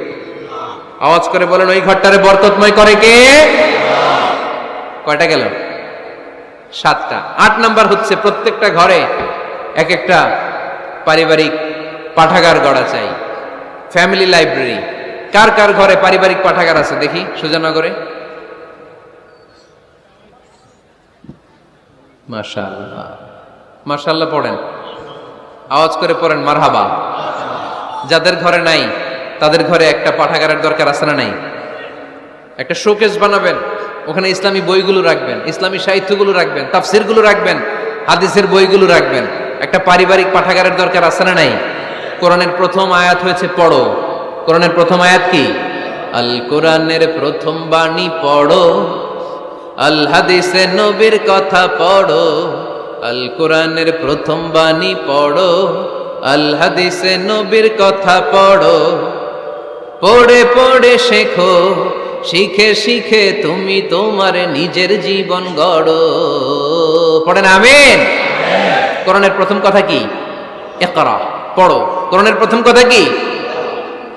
আওয়াজ করে বলেন, ওই ঘরটারে বরকতময় করে কে? কয়টা গেল? সাতটা। আট নাম্বার হচ্ছে, প্রত্যেকটা ঘরে এক একটা পারিবারিক পাঠাগার গড়া চাই। ফ্যামিলি লাইব্রেরি কার কার ঘরে পারিবারিক পাঠাগার আছে? দেখি, সুজানগরে। মাশাআল্লাহ। মাশাআল্লাহ পড়েন। আওয়াজ করে পড়েন, মারহাবা। যাদের ঘরে নাই, তাদের ঘরে একটা পাঠাগারের দরকার আছে না নাই? একটা শোকেস বানাবেন, ওখানে ইসলামী বইগুলো রাখবেন, ইসলামী সাহিত্যগুলো রাখবেন, তাফসিরগুলো রাখবেন, হাদিসের বইগুলো রাখবেন, একটা পারিবারিক পাঠাগারের দরকার আছে না নাই? কোরআনের প্রথম আয়াত হয়েছে, পড়ো। কোরআনের প্রথম আয়াত কি? আল কোরআনের প্রথম বাণী পড়ো, আল হাদিসে নবীর কথা পড়ো। আল কোরআনের প্রথম বাণী পড়ো আল হাদিসে নবীর কথা পড়ো। পড়ে পড়ে শেখো, শিখে শিখে তুমি তোমার নিজের জীবন গড়ো। পড়েন আমিন? কোরআনের প্রথম কথা কি? ইকরা, পড়ো। কোরআনের প্রথম কথা কি?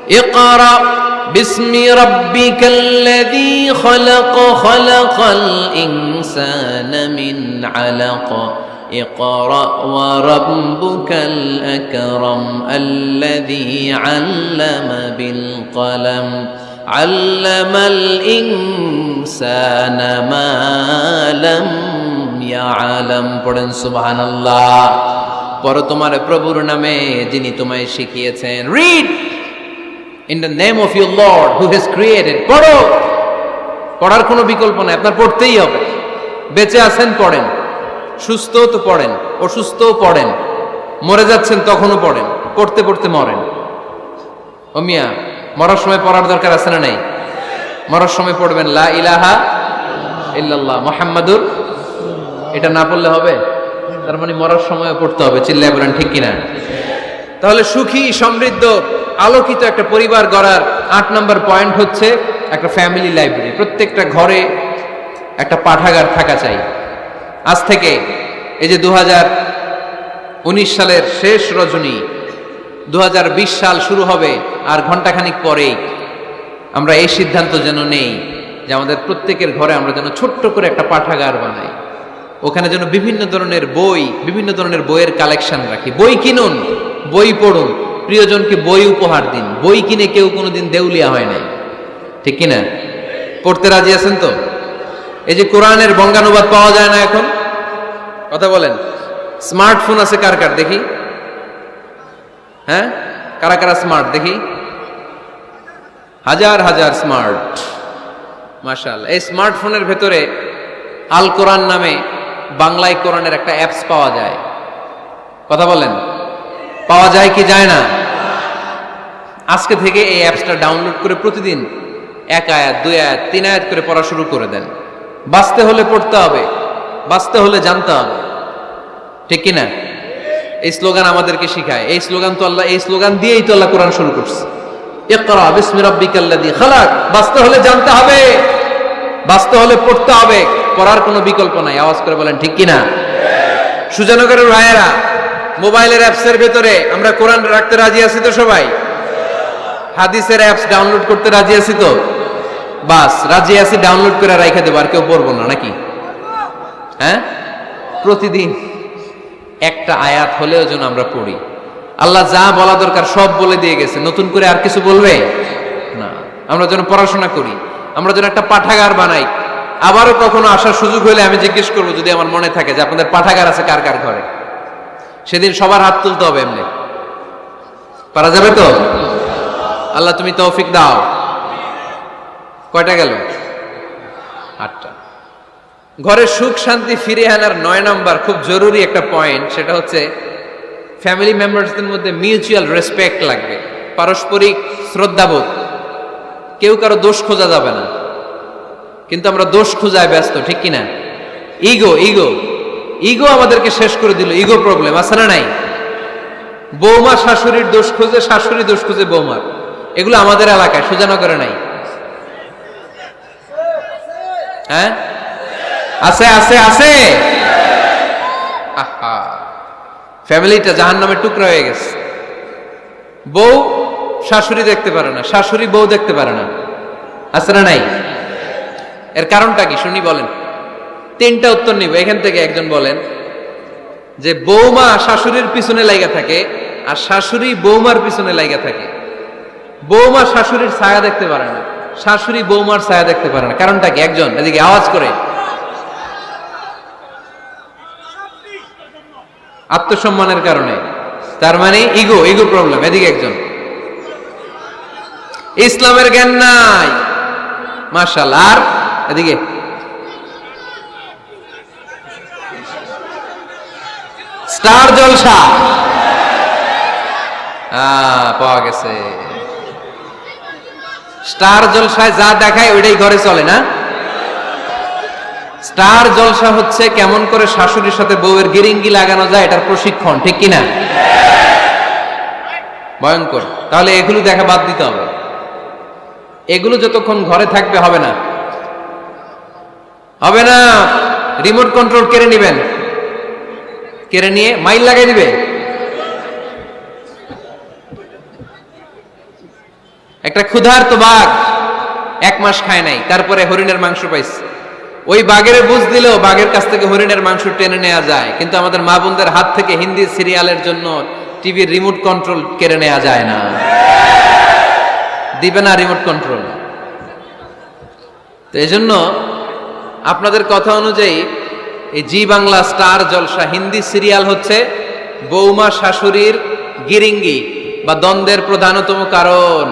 ইকরা। باسم ربك الذي خلق خلق الإنسان من علق اقرأ وربك الأكرم الذي علم بالقلم علم الإنسان ما لم يعلم পড়েন সুবহান আল্লাহ পর তোমার প্রভুর নামে যিনি তোমায় শিখিয়েছেন read in the name of your lord who has created পড়ো। পড়ার কোনো বিকল্প নাই, আপনার পড়তেই হবে। বেঁচে আছেন, পড়েন। সুস্থ তো পড়েন, অসুস্থও পড়েন। মরে যাচ্ছেন, তখনও পড়েন। পড়তে পড়তে মরেন। ও মিয়া, মরার সময় পড়ার দরকার আছে না নাই? মরার সময় পড়বেন, লা ইলাহা ইল্লাল্লাহ, মোহাম্মদুর এটা না পড়লে হবে? তার মানে মরার সময় পড়তে হবে, চিল্লায় বলেন ঠিক কিনা? তাহলে সুখী, সমৃদ্ধ আলোকিত একটা পরিবার গড়ার আট নম্বর পয়েন্ট হচ্ছে একটা ফ্যামিলি লাইব্রেরি প্রত্যেকটা ঘরে একটা পাঠাগার থাকা চাই। আজ থেকে এই যে দু সালের শেষ রজনী দু হাজার বিশ সাল শুরু হবে আর ঘন্টাখানিক পরেই আমরা এই সিদ্ধান্ত যেন নেই যে আমাদের প্রত্যেকের ঘরে আমরা যেন ছোট্ট করে একটা পাঠাগার বানাই। ওখানে যেন বিভিন্ন ধরনের বই, বিভিন্ন ধরনের বইয়ের কালেকশন রাখি। বই কিনুন, বই পড়ুন প্রিয়জনকে বই উপহার দিন। বই কিনে কেউ কোনোদিন দেউলিয়া হয় নাই। ঠিক কিনা? পড়তে রাজি আছেন তো? এই যে কোরআনের বঙ্গানুবাদ পাওয়া যায় না এখন? কথা বলেন। স্মার্টফোন আছে কার কার? দেখি। হ্যাঁ? কারা কারা স্মার্ট? দেখি। হাজার হাজার স্মার্ট। মার্শাল এই স্মার্টফোনের ভেতরে আল কোরআন নামে বাংলায় কোরআনের একটা অ্যাপস পাওয়া যায়। কথা বলেন। পাওয়া যায় কি যায় না? আজকে থেকে এই অ্যাপসটা ডাউনলোড করে প্রতিদিন এক আয়াত, দুই আয়াত, তিন আয়াত করে পড়া শুরু করে দেন। বাঁচতে হলে পড়তে হবে, বাঁচতে হলে জানতে হবে। ঠিক কিনা এই স্লোগান আমাদেরকে শিখায়। এই স্লোগান তো আল্লাহ, এই স্লোগান দিয়েই তো আল্লাহ কোরআন শুরু করছে। বাঁচতে হলে জানতে হবে, বাঁচতে হলে পড়তে হবে। পড়ার কোনো বিকল্প নাই। আওয়াজ করে বলেন, ঠিক কিনা সুজানগরের ভাইয়েরা মোবাইলের অ্যাপসের ভেতরে আমরা কোরআন রাখতে রাজি আছি তো সবাই? হাদিসের অ্যাপস ডাউনলোড করতে রাজি আছি তো? বাস, রাজি আছি, ডাউনলোড করে রাইখে দেবো, আর কেউ পড়ব না, নাকি? হ্যাঁ? প্রতিদিন একটা আয়াত হলেও যেন আমরা পড়ি। আল্লাহ যা বলা দরকার সব বলে দিয়ে গেছে। নতুন করে আর কিছু বলবে? না। আমরা যেন পড়াশোনা করি। আমরা যেন একটা পাঠাগার বানাই। আবারও কখনো আসার সুযোগ হলে আমি জিজ্ঞেস করব, যদি আমার মনে থাকে যে আপনাদের পাঠাগার আছে কার কার ঘরে? সেদিন সবার হাত তুলতে হবে এমনি। পারা যাবে তো? আল্লাহ তুমি তৌফিক দাও। কয়টা গেল? আটটা। ঘরে সুখ, শান্তি ফিরে আনার নয় নাম্বার খুব জরুরি একটা পয়েন্ট সেটা হচ্ছে ফ্যামিলি মেম্বার্সদের মধ্যে মিউচুয়াল রেসপেক্ট লাগবে। পারস্পরিক শ্রদ্ধাবোধ। কেউ কারও দোষ খোঁজা যাবে না। কিন্তু আমরা দোষ খোঁজায় ব্যস্ত, ঠিক কিনা? ইগো ইগো ইগো আমাদেরকে শেষ করে দিল ইগো প্রবলেম আছে না নাই? বৌমা শাশুড়ির দোষ খুঁজে, শাশুড়ি দোষ খুঁজে বৌমার। এগুলো আমাদের এলাকায়, সুজানগরে নাই। হ্যাঁ? আছে আছে আছে। ফ্যামিলিটা জাহান নামের টুকরা হয়ে গেছে। বউ শাশুড়ি দেখতে পারে না, শাশুড়ি বউ দেখতে পারে না। আছে না নাই? এর কারণটা কি? শুনি বলেন। তিনটা উত্তর নিব। এখান থেকে একজন বলেন যে বৌমা শাশুড়ির পিছনে লাইগা থাকে আর শাশুড়ি বৌমার পিছনে লাইগা থাকে। বৌমা শাশুড়ির ছায়া দেখতে পারে না, শাশুড়ি বৌমার ছায়া দেখতে পারে না। কারণটা কি? একজন, এদিকে আওয়াজ করে। আত্মসম্মানের কারণে। তার মানে ইগো ইগো প্রবলেম, এদিকে একজন। ইসলামের জ্ঞান নাই। মার্শাল আর এদিকে স্টার জলসা। পাওয়া গেছে। স্টার জলসায় যা দেখায় ওইটাই ঘরে চলে না? স্টার জলসা হচ্ছে কেমন করে শাশুড়ির সাথে বউয়ের গিরিঙ্গি লাগানো যায় এটার প্রশিক্ষণ, ঠিক কিনা? ভয়ঙ্কর। তাহলে এগুলো দেখা বাদ দিতে হবে। এগুলো যতক্ষণ ঘরে থাকবে হবে না। হবে না। রিমোট কন্ট্রোল কেড়ে নেবেন। কেড়ে নিয়ে মাইল লাগাই দিবে। একটা ক্ষুধার্ত বাঘ এক মাস খায় নাই, তারপরে হরিণের মাংস পাইছে। ওই বাঘের বুঝ দিলেও বাঘের কাছ থেকে হরিণের মাংস টেনে নেওয়া যায়, কিন্তু আমাদের মা বোনদের হাত থেকে হিন্দি সিরিয়ালের জন্য টিভির রিমোট কন্ট্রোল কেড়ে নেওয়া যায় না। দিবে না রিমোট কন্ট্রোল। তো এই আপনাদের কথা অনুযায়ী এই Zee Bangla star Jalsha, Hindi serial হচ্ছে বৌমা শাশুড়ির গিরিঙ্গি বা দ্বন্দ্বের প্রধানতম কারণ।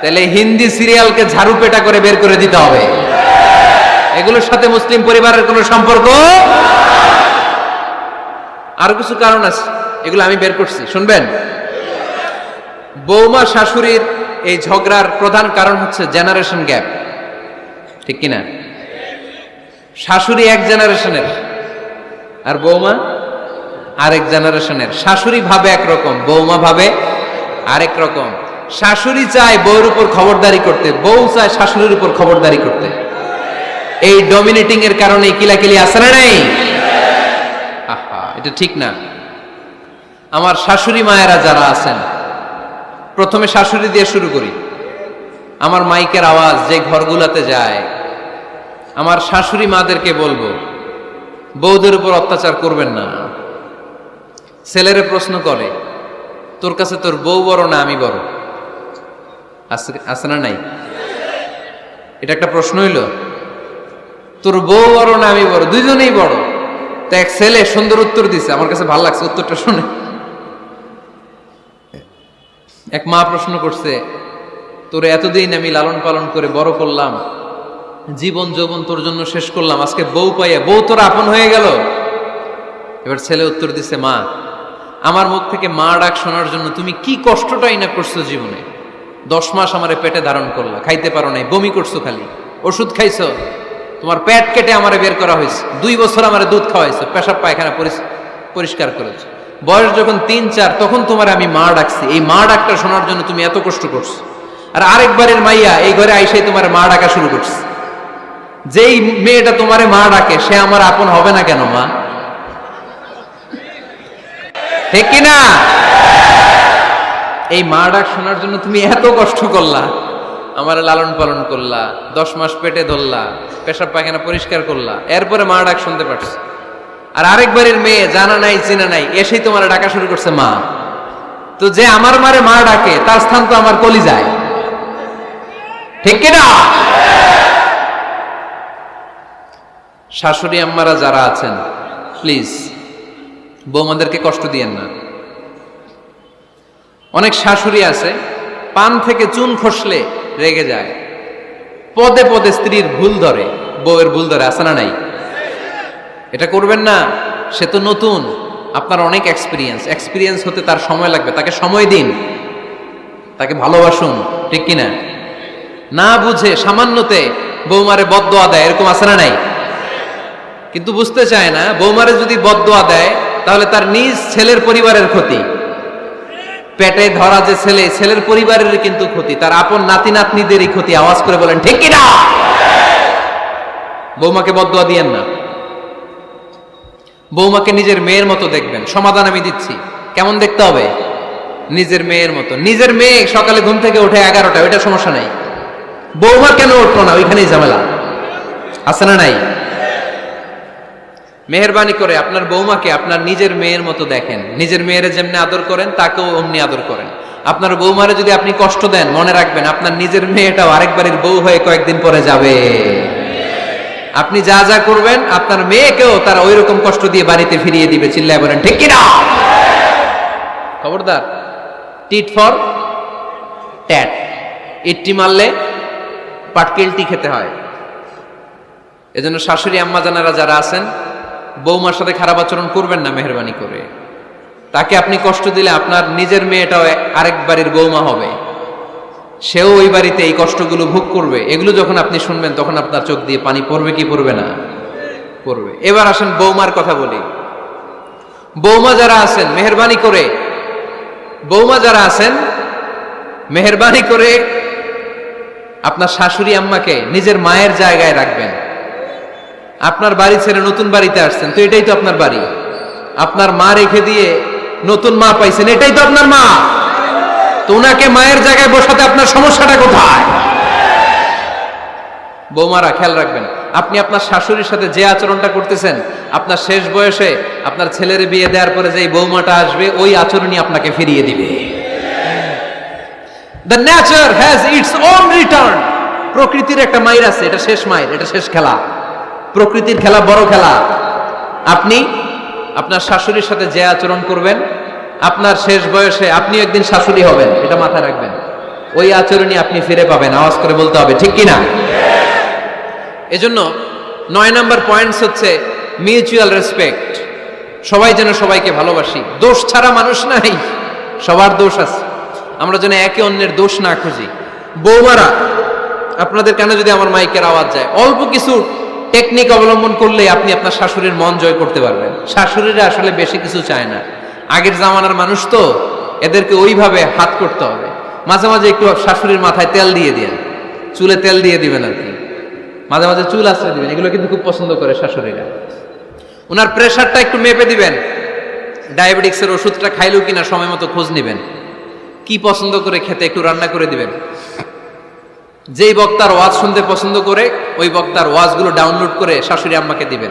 তাহলে হিন্দি সিরিয়ালকে ঝাড়ু পেটা করে বের করে দিতে হবে। এগুলোর সাথে মুসলিম পরিবারের কোনো সম্পর্ক? আরও কিছু কারণ আছে, এগুলো আমি বের করছি, শুনবেন? বৌমা শাশুড়ির এই ঝগড়ার প্রধান কারণ হচ্ছে জেনারেশন গ্যাপ ঠিক কিনা? শাশুড়ি এক জেনারেশনের। আর বৌমা আরেক জেনারেশনের। শাশুড়ি ভাবে একরকম, বৌমা ভাবে আরেক রকম। শাশুড়ি চায় বউর উপর খবরদারি করতে, বউ চায় শাশুড়ির উপর খবরদারি করতে। এই ডমিনেটিং এর কারণে কিলাকিলি আসে না নাই? আহা, এটা ঠিক না। আমার শাশুড়ি মায়েরা যারা আছেন, প্রথমে শাশুড়ি দিয়ে শুরু করি। আমার মাইকের আওয়াজ যে ঘরগুলাতে যায় আমার শাশুড়ি মাদেরকে বলব বৌদের উপর অত্যাচার করবেন না। ছেলেরে প্রশ্ন করে, তোর কাছে তোর বউ বড় না আমি বড়? আছে না নাই? এটা একটা প্রশ্ন হইল, তোর বউ বড় না আমি বড়? দুইজনেই বড়। তো এক ছেলে সুন্দর উত্তর দিছে, আমার কাছে ভালো লাগছে উত্তরটা শুনে। এক মা প্রশ্ন করছে, তোর এতদিন আমি লালন পালন করে বড় করলাম জীবন যৌবন তোর জন্য শেষ করলাম। আজকে বউ পাইয়া, বউ তোর আপন হয়ে গেল। এবার ছেলে উত্তর দিছে, মা, আমার মুখ থেকে মা ডাক শোনার জন্য তুমি কি কষ্টটাই না করছ জীবনে? দশ মাস আমারে পেটে ধারণ করলা, খাইতে পারো নাই, বমি করছ খালি, ওষুধ খাইছো, তোমার পেট কেটে আমারে বের করা হয়েছে, দুই বছর আমারে দুধ খাওয়াইছো, পেশাব পায়খানা পরিষ্কার করেছ। বয়স যখন তিন, চার, তখন তোমার আমি মা ডাকছি। এই মা ডাকটা শোনার জন্য তুমি এত কষ্ট করছ। আর আরেকবারের মাইয়া এই ঘরে আইসাই তোমার মা ডাকা শুরু করছে। যেই মেয়েটা তোমারে মা ডাকে, সে আমার আপন হবে না কেন, মা? ঠিক না? এই মা ডাক শোনার জন্য তুমি এত কষ্ট করলা, আমার লালন পালন করলা, দশ মাস পেটে ধরলা, পেশাব পায়খানা পরিষ্কার করলা, এরপরে মা ডাক শুনতে পারছ। আর আরেকবারের মেয়ে জানা নাই, চিনা নাই, এসেই তোমার ডাকা শুরু করছে মা। তো যে আমার মারে মা ডাকে, তার স্থান তো আমার কলি যায় ঠিক কিনা শাশুড়ি আম্মারা যারা আছেন প্লিজ বৌমাদেরকে কষ্ট দিয়েন না। অনেক শাশুড়ি আছে, পান থেকে চুন খসলে রেগে যায়। পদে পদে স্ত্রীর ভুল ধরে, বউয়ের ভুল ধরে, আছে না নাই? এটা করবেন না, সে তো নতুন, আপনার অনেক এক্সপিরিয়েন্স এক্সপিরিয়েন্স হতে তার সময় লাগবে, তাকে সময় দিন। তাকে ভালোবাসুন, ঠিক কিনা? না বুঝে সামান্যতে বৌমারে বদদোয়া দেয়, এরকম আছে না নাই? কিন্তু বুঝতে চায় না, বৌমারে যদি বদদোয়া দেয়, তাহলে তার নিজ ছেলের পরিবারের ক্ষতি। পেটে ধরা যে ছেলে, ছেলের পরিবারের কিন্তু ক্ষতি, তার আপন নাতি নাতনিদেরই ক্ষতি, আওয়াজ করে বলেন, ঠিক কিনা বৌমাকে বদদোয়া দিয়েন না। বৌমাকে নিজের মেয়ের মতো দেখবেন। সমাধান আমি দিচ্ছি। কেমন দেখতে হবে? নিজের মেয়ের মতো। নিজের মেয়ে সকালে ঘুম থেকে ওঠে এগারোটা ওইটা সমস্যা নাই। বৌমা কেন উঠল না? ওইখানেই ঝামেলা। আছে না নাই? মেহরবানি করে আপনার বৌমাকে আপনার নিজের মেয়ের মতো দেখেন। নিজের মেয়ের যেমনি আদর করেন, তাকেও অমনি আদর করেন। আপনার বৌমারে যদি আপনি কষ্ট দেন, মনে রাখবেন আপনার নিজের মেয়েটাও আরেক বাড়ির বউ হয়ে কয়েকদিন পরে যাবে। আপনি যা যা করবেন, আপনার মেয়েকেও তারা ওই রকম কষ্ট দিয়ে বাড়িতে ফিরিয়ে দিবে। চিল্লায় বলেন, ঠিক কিনা? খবরদার, টিট ফর ট্যাট। ইটটি মারলে পাটকেলটি খেতে হয়। এজন্য শাশুড়ি, আম্মা জানারা যারা আছেন বৌমার সাথে খারাপ আচরণ করবেন না মেহরবানি করে। তাকে আপনি কষ্ট দিলে আপনার নিজের মেয়েটাও আরেক বাড়ির বৌমা হবে। সেও ওই বাড়িতে এই কষ্টগুলো ভোগ করবে। এগুলো যখন আপনি শুনবেন, তখন আপনার চোখ দিয়ে পানি পড়বে কি পড়বে না? পড়বে। এবার আসেন বৌমার কথা বলি। বৌমা যারা আছেন, মেহরবানি করে। বৌমা যারা আছেন, মেহরবানি করে আপনার শাশুড়ি আম্মাকে নিজের মায়ের জায়গায় রাখবেন। আপনার বাড়ি ছেড়ে নতুন বাড়িতে আসছেন, তো এটাই তো আপনার বাড়ি। আপনার মা রেখে দিয়ে নতুন মা পাইছেন, এটাই তো আপনার মা। তো ওনাকে মায়ের জায়গায় বসাতে আপনার সমস্যাটা কোথায়? বৌমারা, খেয়াল রাখবেন, আপনি আপনার শাশুড়ির সাথে যে আচরণটা করতেছেন, আপনার শেষ বয়সে আপনার ছেলের বিয়ে দেওয়ার পরে যে বৌমাটা আসবে, ওই আচরণই আপনাকে ফিরিয়ে দিবে। প্রকৃতির একটা মাইর আছে, এটা শেষ মাইর, এটা শেষ খেলা। প্রকৃতির খেলা, বড় খেলা। আপনি আপনার শাশুড়ির সাথে যে আচরণ করবেন, আপনার শেষ বয়সে আপনি একদিন শাশুড়ি হবেন, এটা মাথায় রাখবেন। ওই আচরণই আপনি ফিরে পাবেন, আওয়াজ করে বলতে হবে, ঠিক কি না এজন্য নয় নম্বর পয়েন্টস হচ্ছে মিউচুয়াল রেসপেক্ট সবাই যেন সবাইকে ভালোবাসি। দোষ ছাড়া মানুষ নাই, সবার দোষ আছে। আমরা যেন একে অন্যের দোষ না খুঁজি। বৌমারা, আপনাদের কেন যদি আমার মাইকের আওয়াজ যায়, অল্প কিছু টেকনিক অবলম্বন করলে আপনি আপনার শাশুড়ির মন জয় করতে পারবেন। শাশুড়িরা আসলে বেশি কিছু চায় না। আগের জামানার মানুষ তো, এদেরকে ওইভাবে হাত করতে হবে। মাঝে মাঝে একটু শাশুড়ির মাথায় তেল দিয়ে দিন। চুলে তেল দিয়ে দিবেন আর কি। মাঝে মাঝে চুল আশ্রয় দিবেন। এগুলো কিন্তু খুব পছন্দ করে শাশুড়িরা। ওনার প্রেশারটা একটু মেপে দিবেন। ডায়াবেটিক্সের ওষুধটা খাইলেও কিনা সময় মতো খোঁজ নেবেন। কি পছন্দ করে খেতে একটু রান্না করে দিবেন। যেই বক্তার ওয়াজ শুনতে পছন্দ করে, ওই বক্তার ওয়াজগুলো ডাউনলোড করে শাশুড়ি আম্মাকে দিবেন।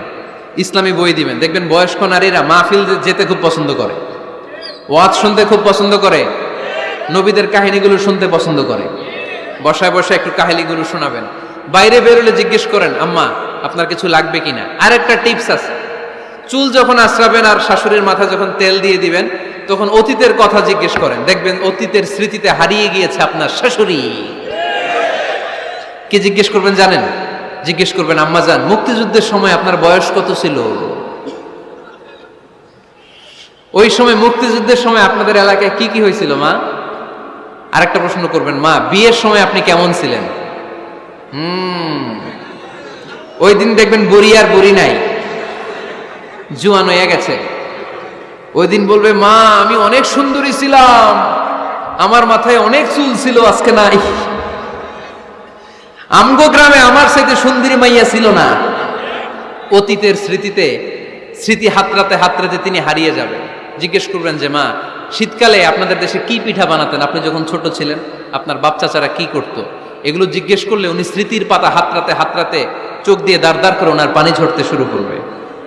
ইসলামী বই দিবেন। দেখবেন বয়স্ক নারীরা মাহফিল যেতে খুব পছন্দ করে। ওয়াজ শুনতে খুব পছন্দ করে। নবীদের কাহিনীগুলো শুনতে পছন্দ করে। বসায় বসায় একটু কাহিনীগুলো শোনাবেন। বাইরে বেরোলে জিজ্ঞেস করেন, আম্মা, আপনার কিছু লাগবে কিনা? আর একটা টিপস আছে। চুল যখন আশ্রাবেন আর শাশুড়ির মাথা যখন তেল দিয়ে দিবেন, তখন অতীতের কথা জিজ্ঞেস করেন। দেখবেন অতীতের স্মৃতিতে হারিয়ে গিয়েছে আপনার শাশুড়ি। কি জিজ্ঞেস করবেন জানেন? জিজ্ঞেস করবেন, আম্মা যান মুক্তিযুদ্ধের সময় আপনার বয়স কত ছিল? ওই সময়, মুক্তিযুদ্ধের সময় আপনাদের এলাকায় কি কি হয়েছিল, মা? আর একটা প্রশ্ন করবেন, মা, বিয়ের সময় আপনি কেমন ছিলেন? হুম। ওই দিন দেখবেন বুড়ি আর বুড়ি নাই। জুয়ান হয়ে গেছে। ওই দিন বলবে, মা, আমি অনেক সুন্দরী ছিলাম। আমার মাথায় অনেক চুল ছিল, আজকে নাই। আমগো গ্রামে আমার সাথে সুন্দরী মাইয়া ছিল না। অতীতের স্মৃতিতে, স্মৃতি হাতরাতে হাতরাতে তিনি হারিয়ে যাবেন। জিজ্ঞেস করবেন যে, মা, শীতকালে আপনাদের দেশে কি পিঠা বানাতেন? আপনি যখন ছোট ছিলেন, আপনার বাপ চাচারা কি করত? এগুলো জিজ্ঞেস করলে উনি স্মৃতির পাতা হাতরাতে হাতরাতে চোখ দিয়ে দাঁড় করে ওনার পানি ঝরতে শুরু করবে।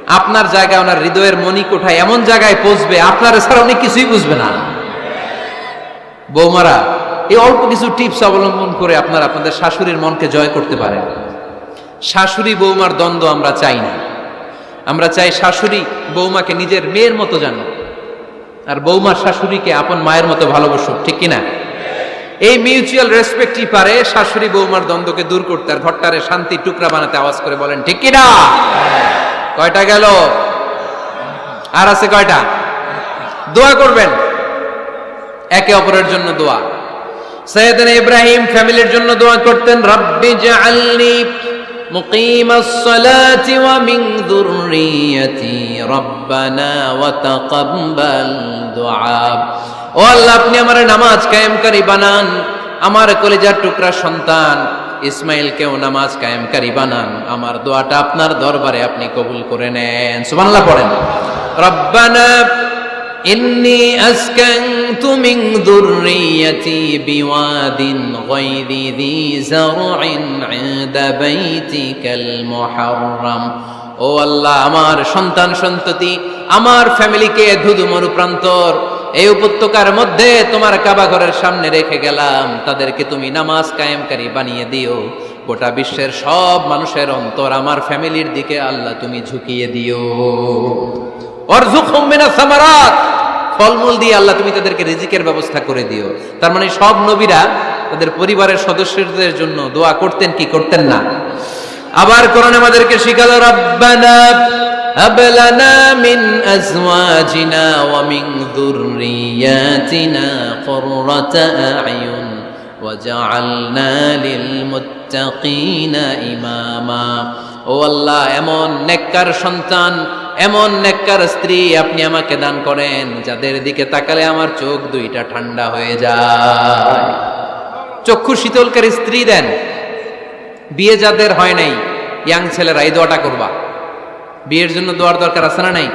আপনার জায়গায় ওনার হৃদয়ের মনি কোঠায় এমন জায়গায় পৌঁছবে, আপনার ছাড়া উনি কিছুই বুঝবে না। বৌমারা এই অল্প কিছু টিপস অবলম্বন করে আপনার আপনাদের শাশুড়ির মনকে জয় করতে পারেন। শাশুড়ি বৌমার দ্বন্দ্ব আমরা চাই না। আমরা চাই শাশুড়ি বৌমাকে নিজের মেয়ের মতো জানো আর বৌমার শাশুড়িকে আপন মায়ের মতো ভালোবাসুক, ঠিক কিনা? এই মিউচুয়াল রেসপেক্টই পারে শাশুড়ি বৌমার দ্বন্দ্বকে দূর করতে, আর ঘরটারে শান্তি টুকরা বানাতে আওয়াজ করে বলেন, ঠিক কিনা? কয়টা গেল? আর আছে কয়টা? দোয়া করবেন। একে অপরের জন্য দোয়া। সৈয়দিন ইব্রাহিম ফ্যামিলির জন্য দোয়া করতেন, রব্বি জাআলনি মুকিমাস সালাতি ওয়া মিন যুররিয়াতি রব্বানা ওয়া তাকাব্বাল দুআ। ও আল্লাহ, আপনি আমার নামাজ কায়েমকারী বানান, আমার কলেজার টুকরা সন্তান, ইসমাইলকেও নামাজ কায়েমকারী বানান। আমার দোয়াটা আপনার দরবারে আপনি কবুল করে নেন। সুবহানাল্লাহ পড়েন। রব্বানা إني أسكنت من ذريتي بواد غير ذي زرع عند بيتك المحرم ও আল্লাহ আমার সন্তান সন্ততি আমার ফ্যামিলিকে ধুধু মরুপ্রান্তর এই উপত্যকার মধ্যে তোমার কাবা ঘরের সামনে রেখে গেলাম তাদেরকে তুমি নামাজ কায়েমকারী বানিয়ে দিও গোটা বিশ্বের সব মানুষের অন্তর আমার ফ্যামিলির দিকে আল্লাহ তুমি ঝুঁকিয়ে দিও অরজুকুম মিনাস সামারাত ফলমূল দিয়ে আল্লাহ তুমি তাদেরকে রিজিকের ব্যবস্থা করে দিও তার মানে সব নবীরা তাদের পরিবারের সদস্যদের জন্য দোয়া করতেন কি করতেন না আবার কোরআন আমাদেরকে শিখালো রব্বানা هب لنا من أزواجنا ومن ذرياتنا قرة أعين وجعلنا للمتقين إماما ও আল্লাহ এমন নেককার সন্তান এমন নেককার স্ত্রী আপনি আমাকে দান করেন, যাদের দিকে তাকালে আমার চোখ দুইটা ঠান্ডা হয়ে যায়। চক্ষু শীতলকারী স্ত্রী দেন, বিয়ে যাদের হয় নাই, ইয়াং ছেলেরা এই দোয়াটা করবা। বিয়ের জন্য দোয়ার দরকার আছে না নাই?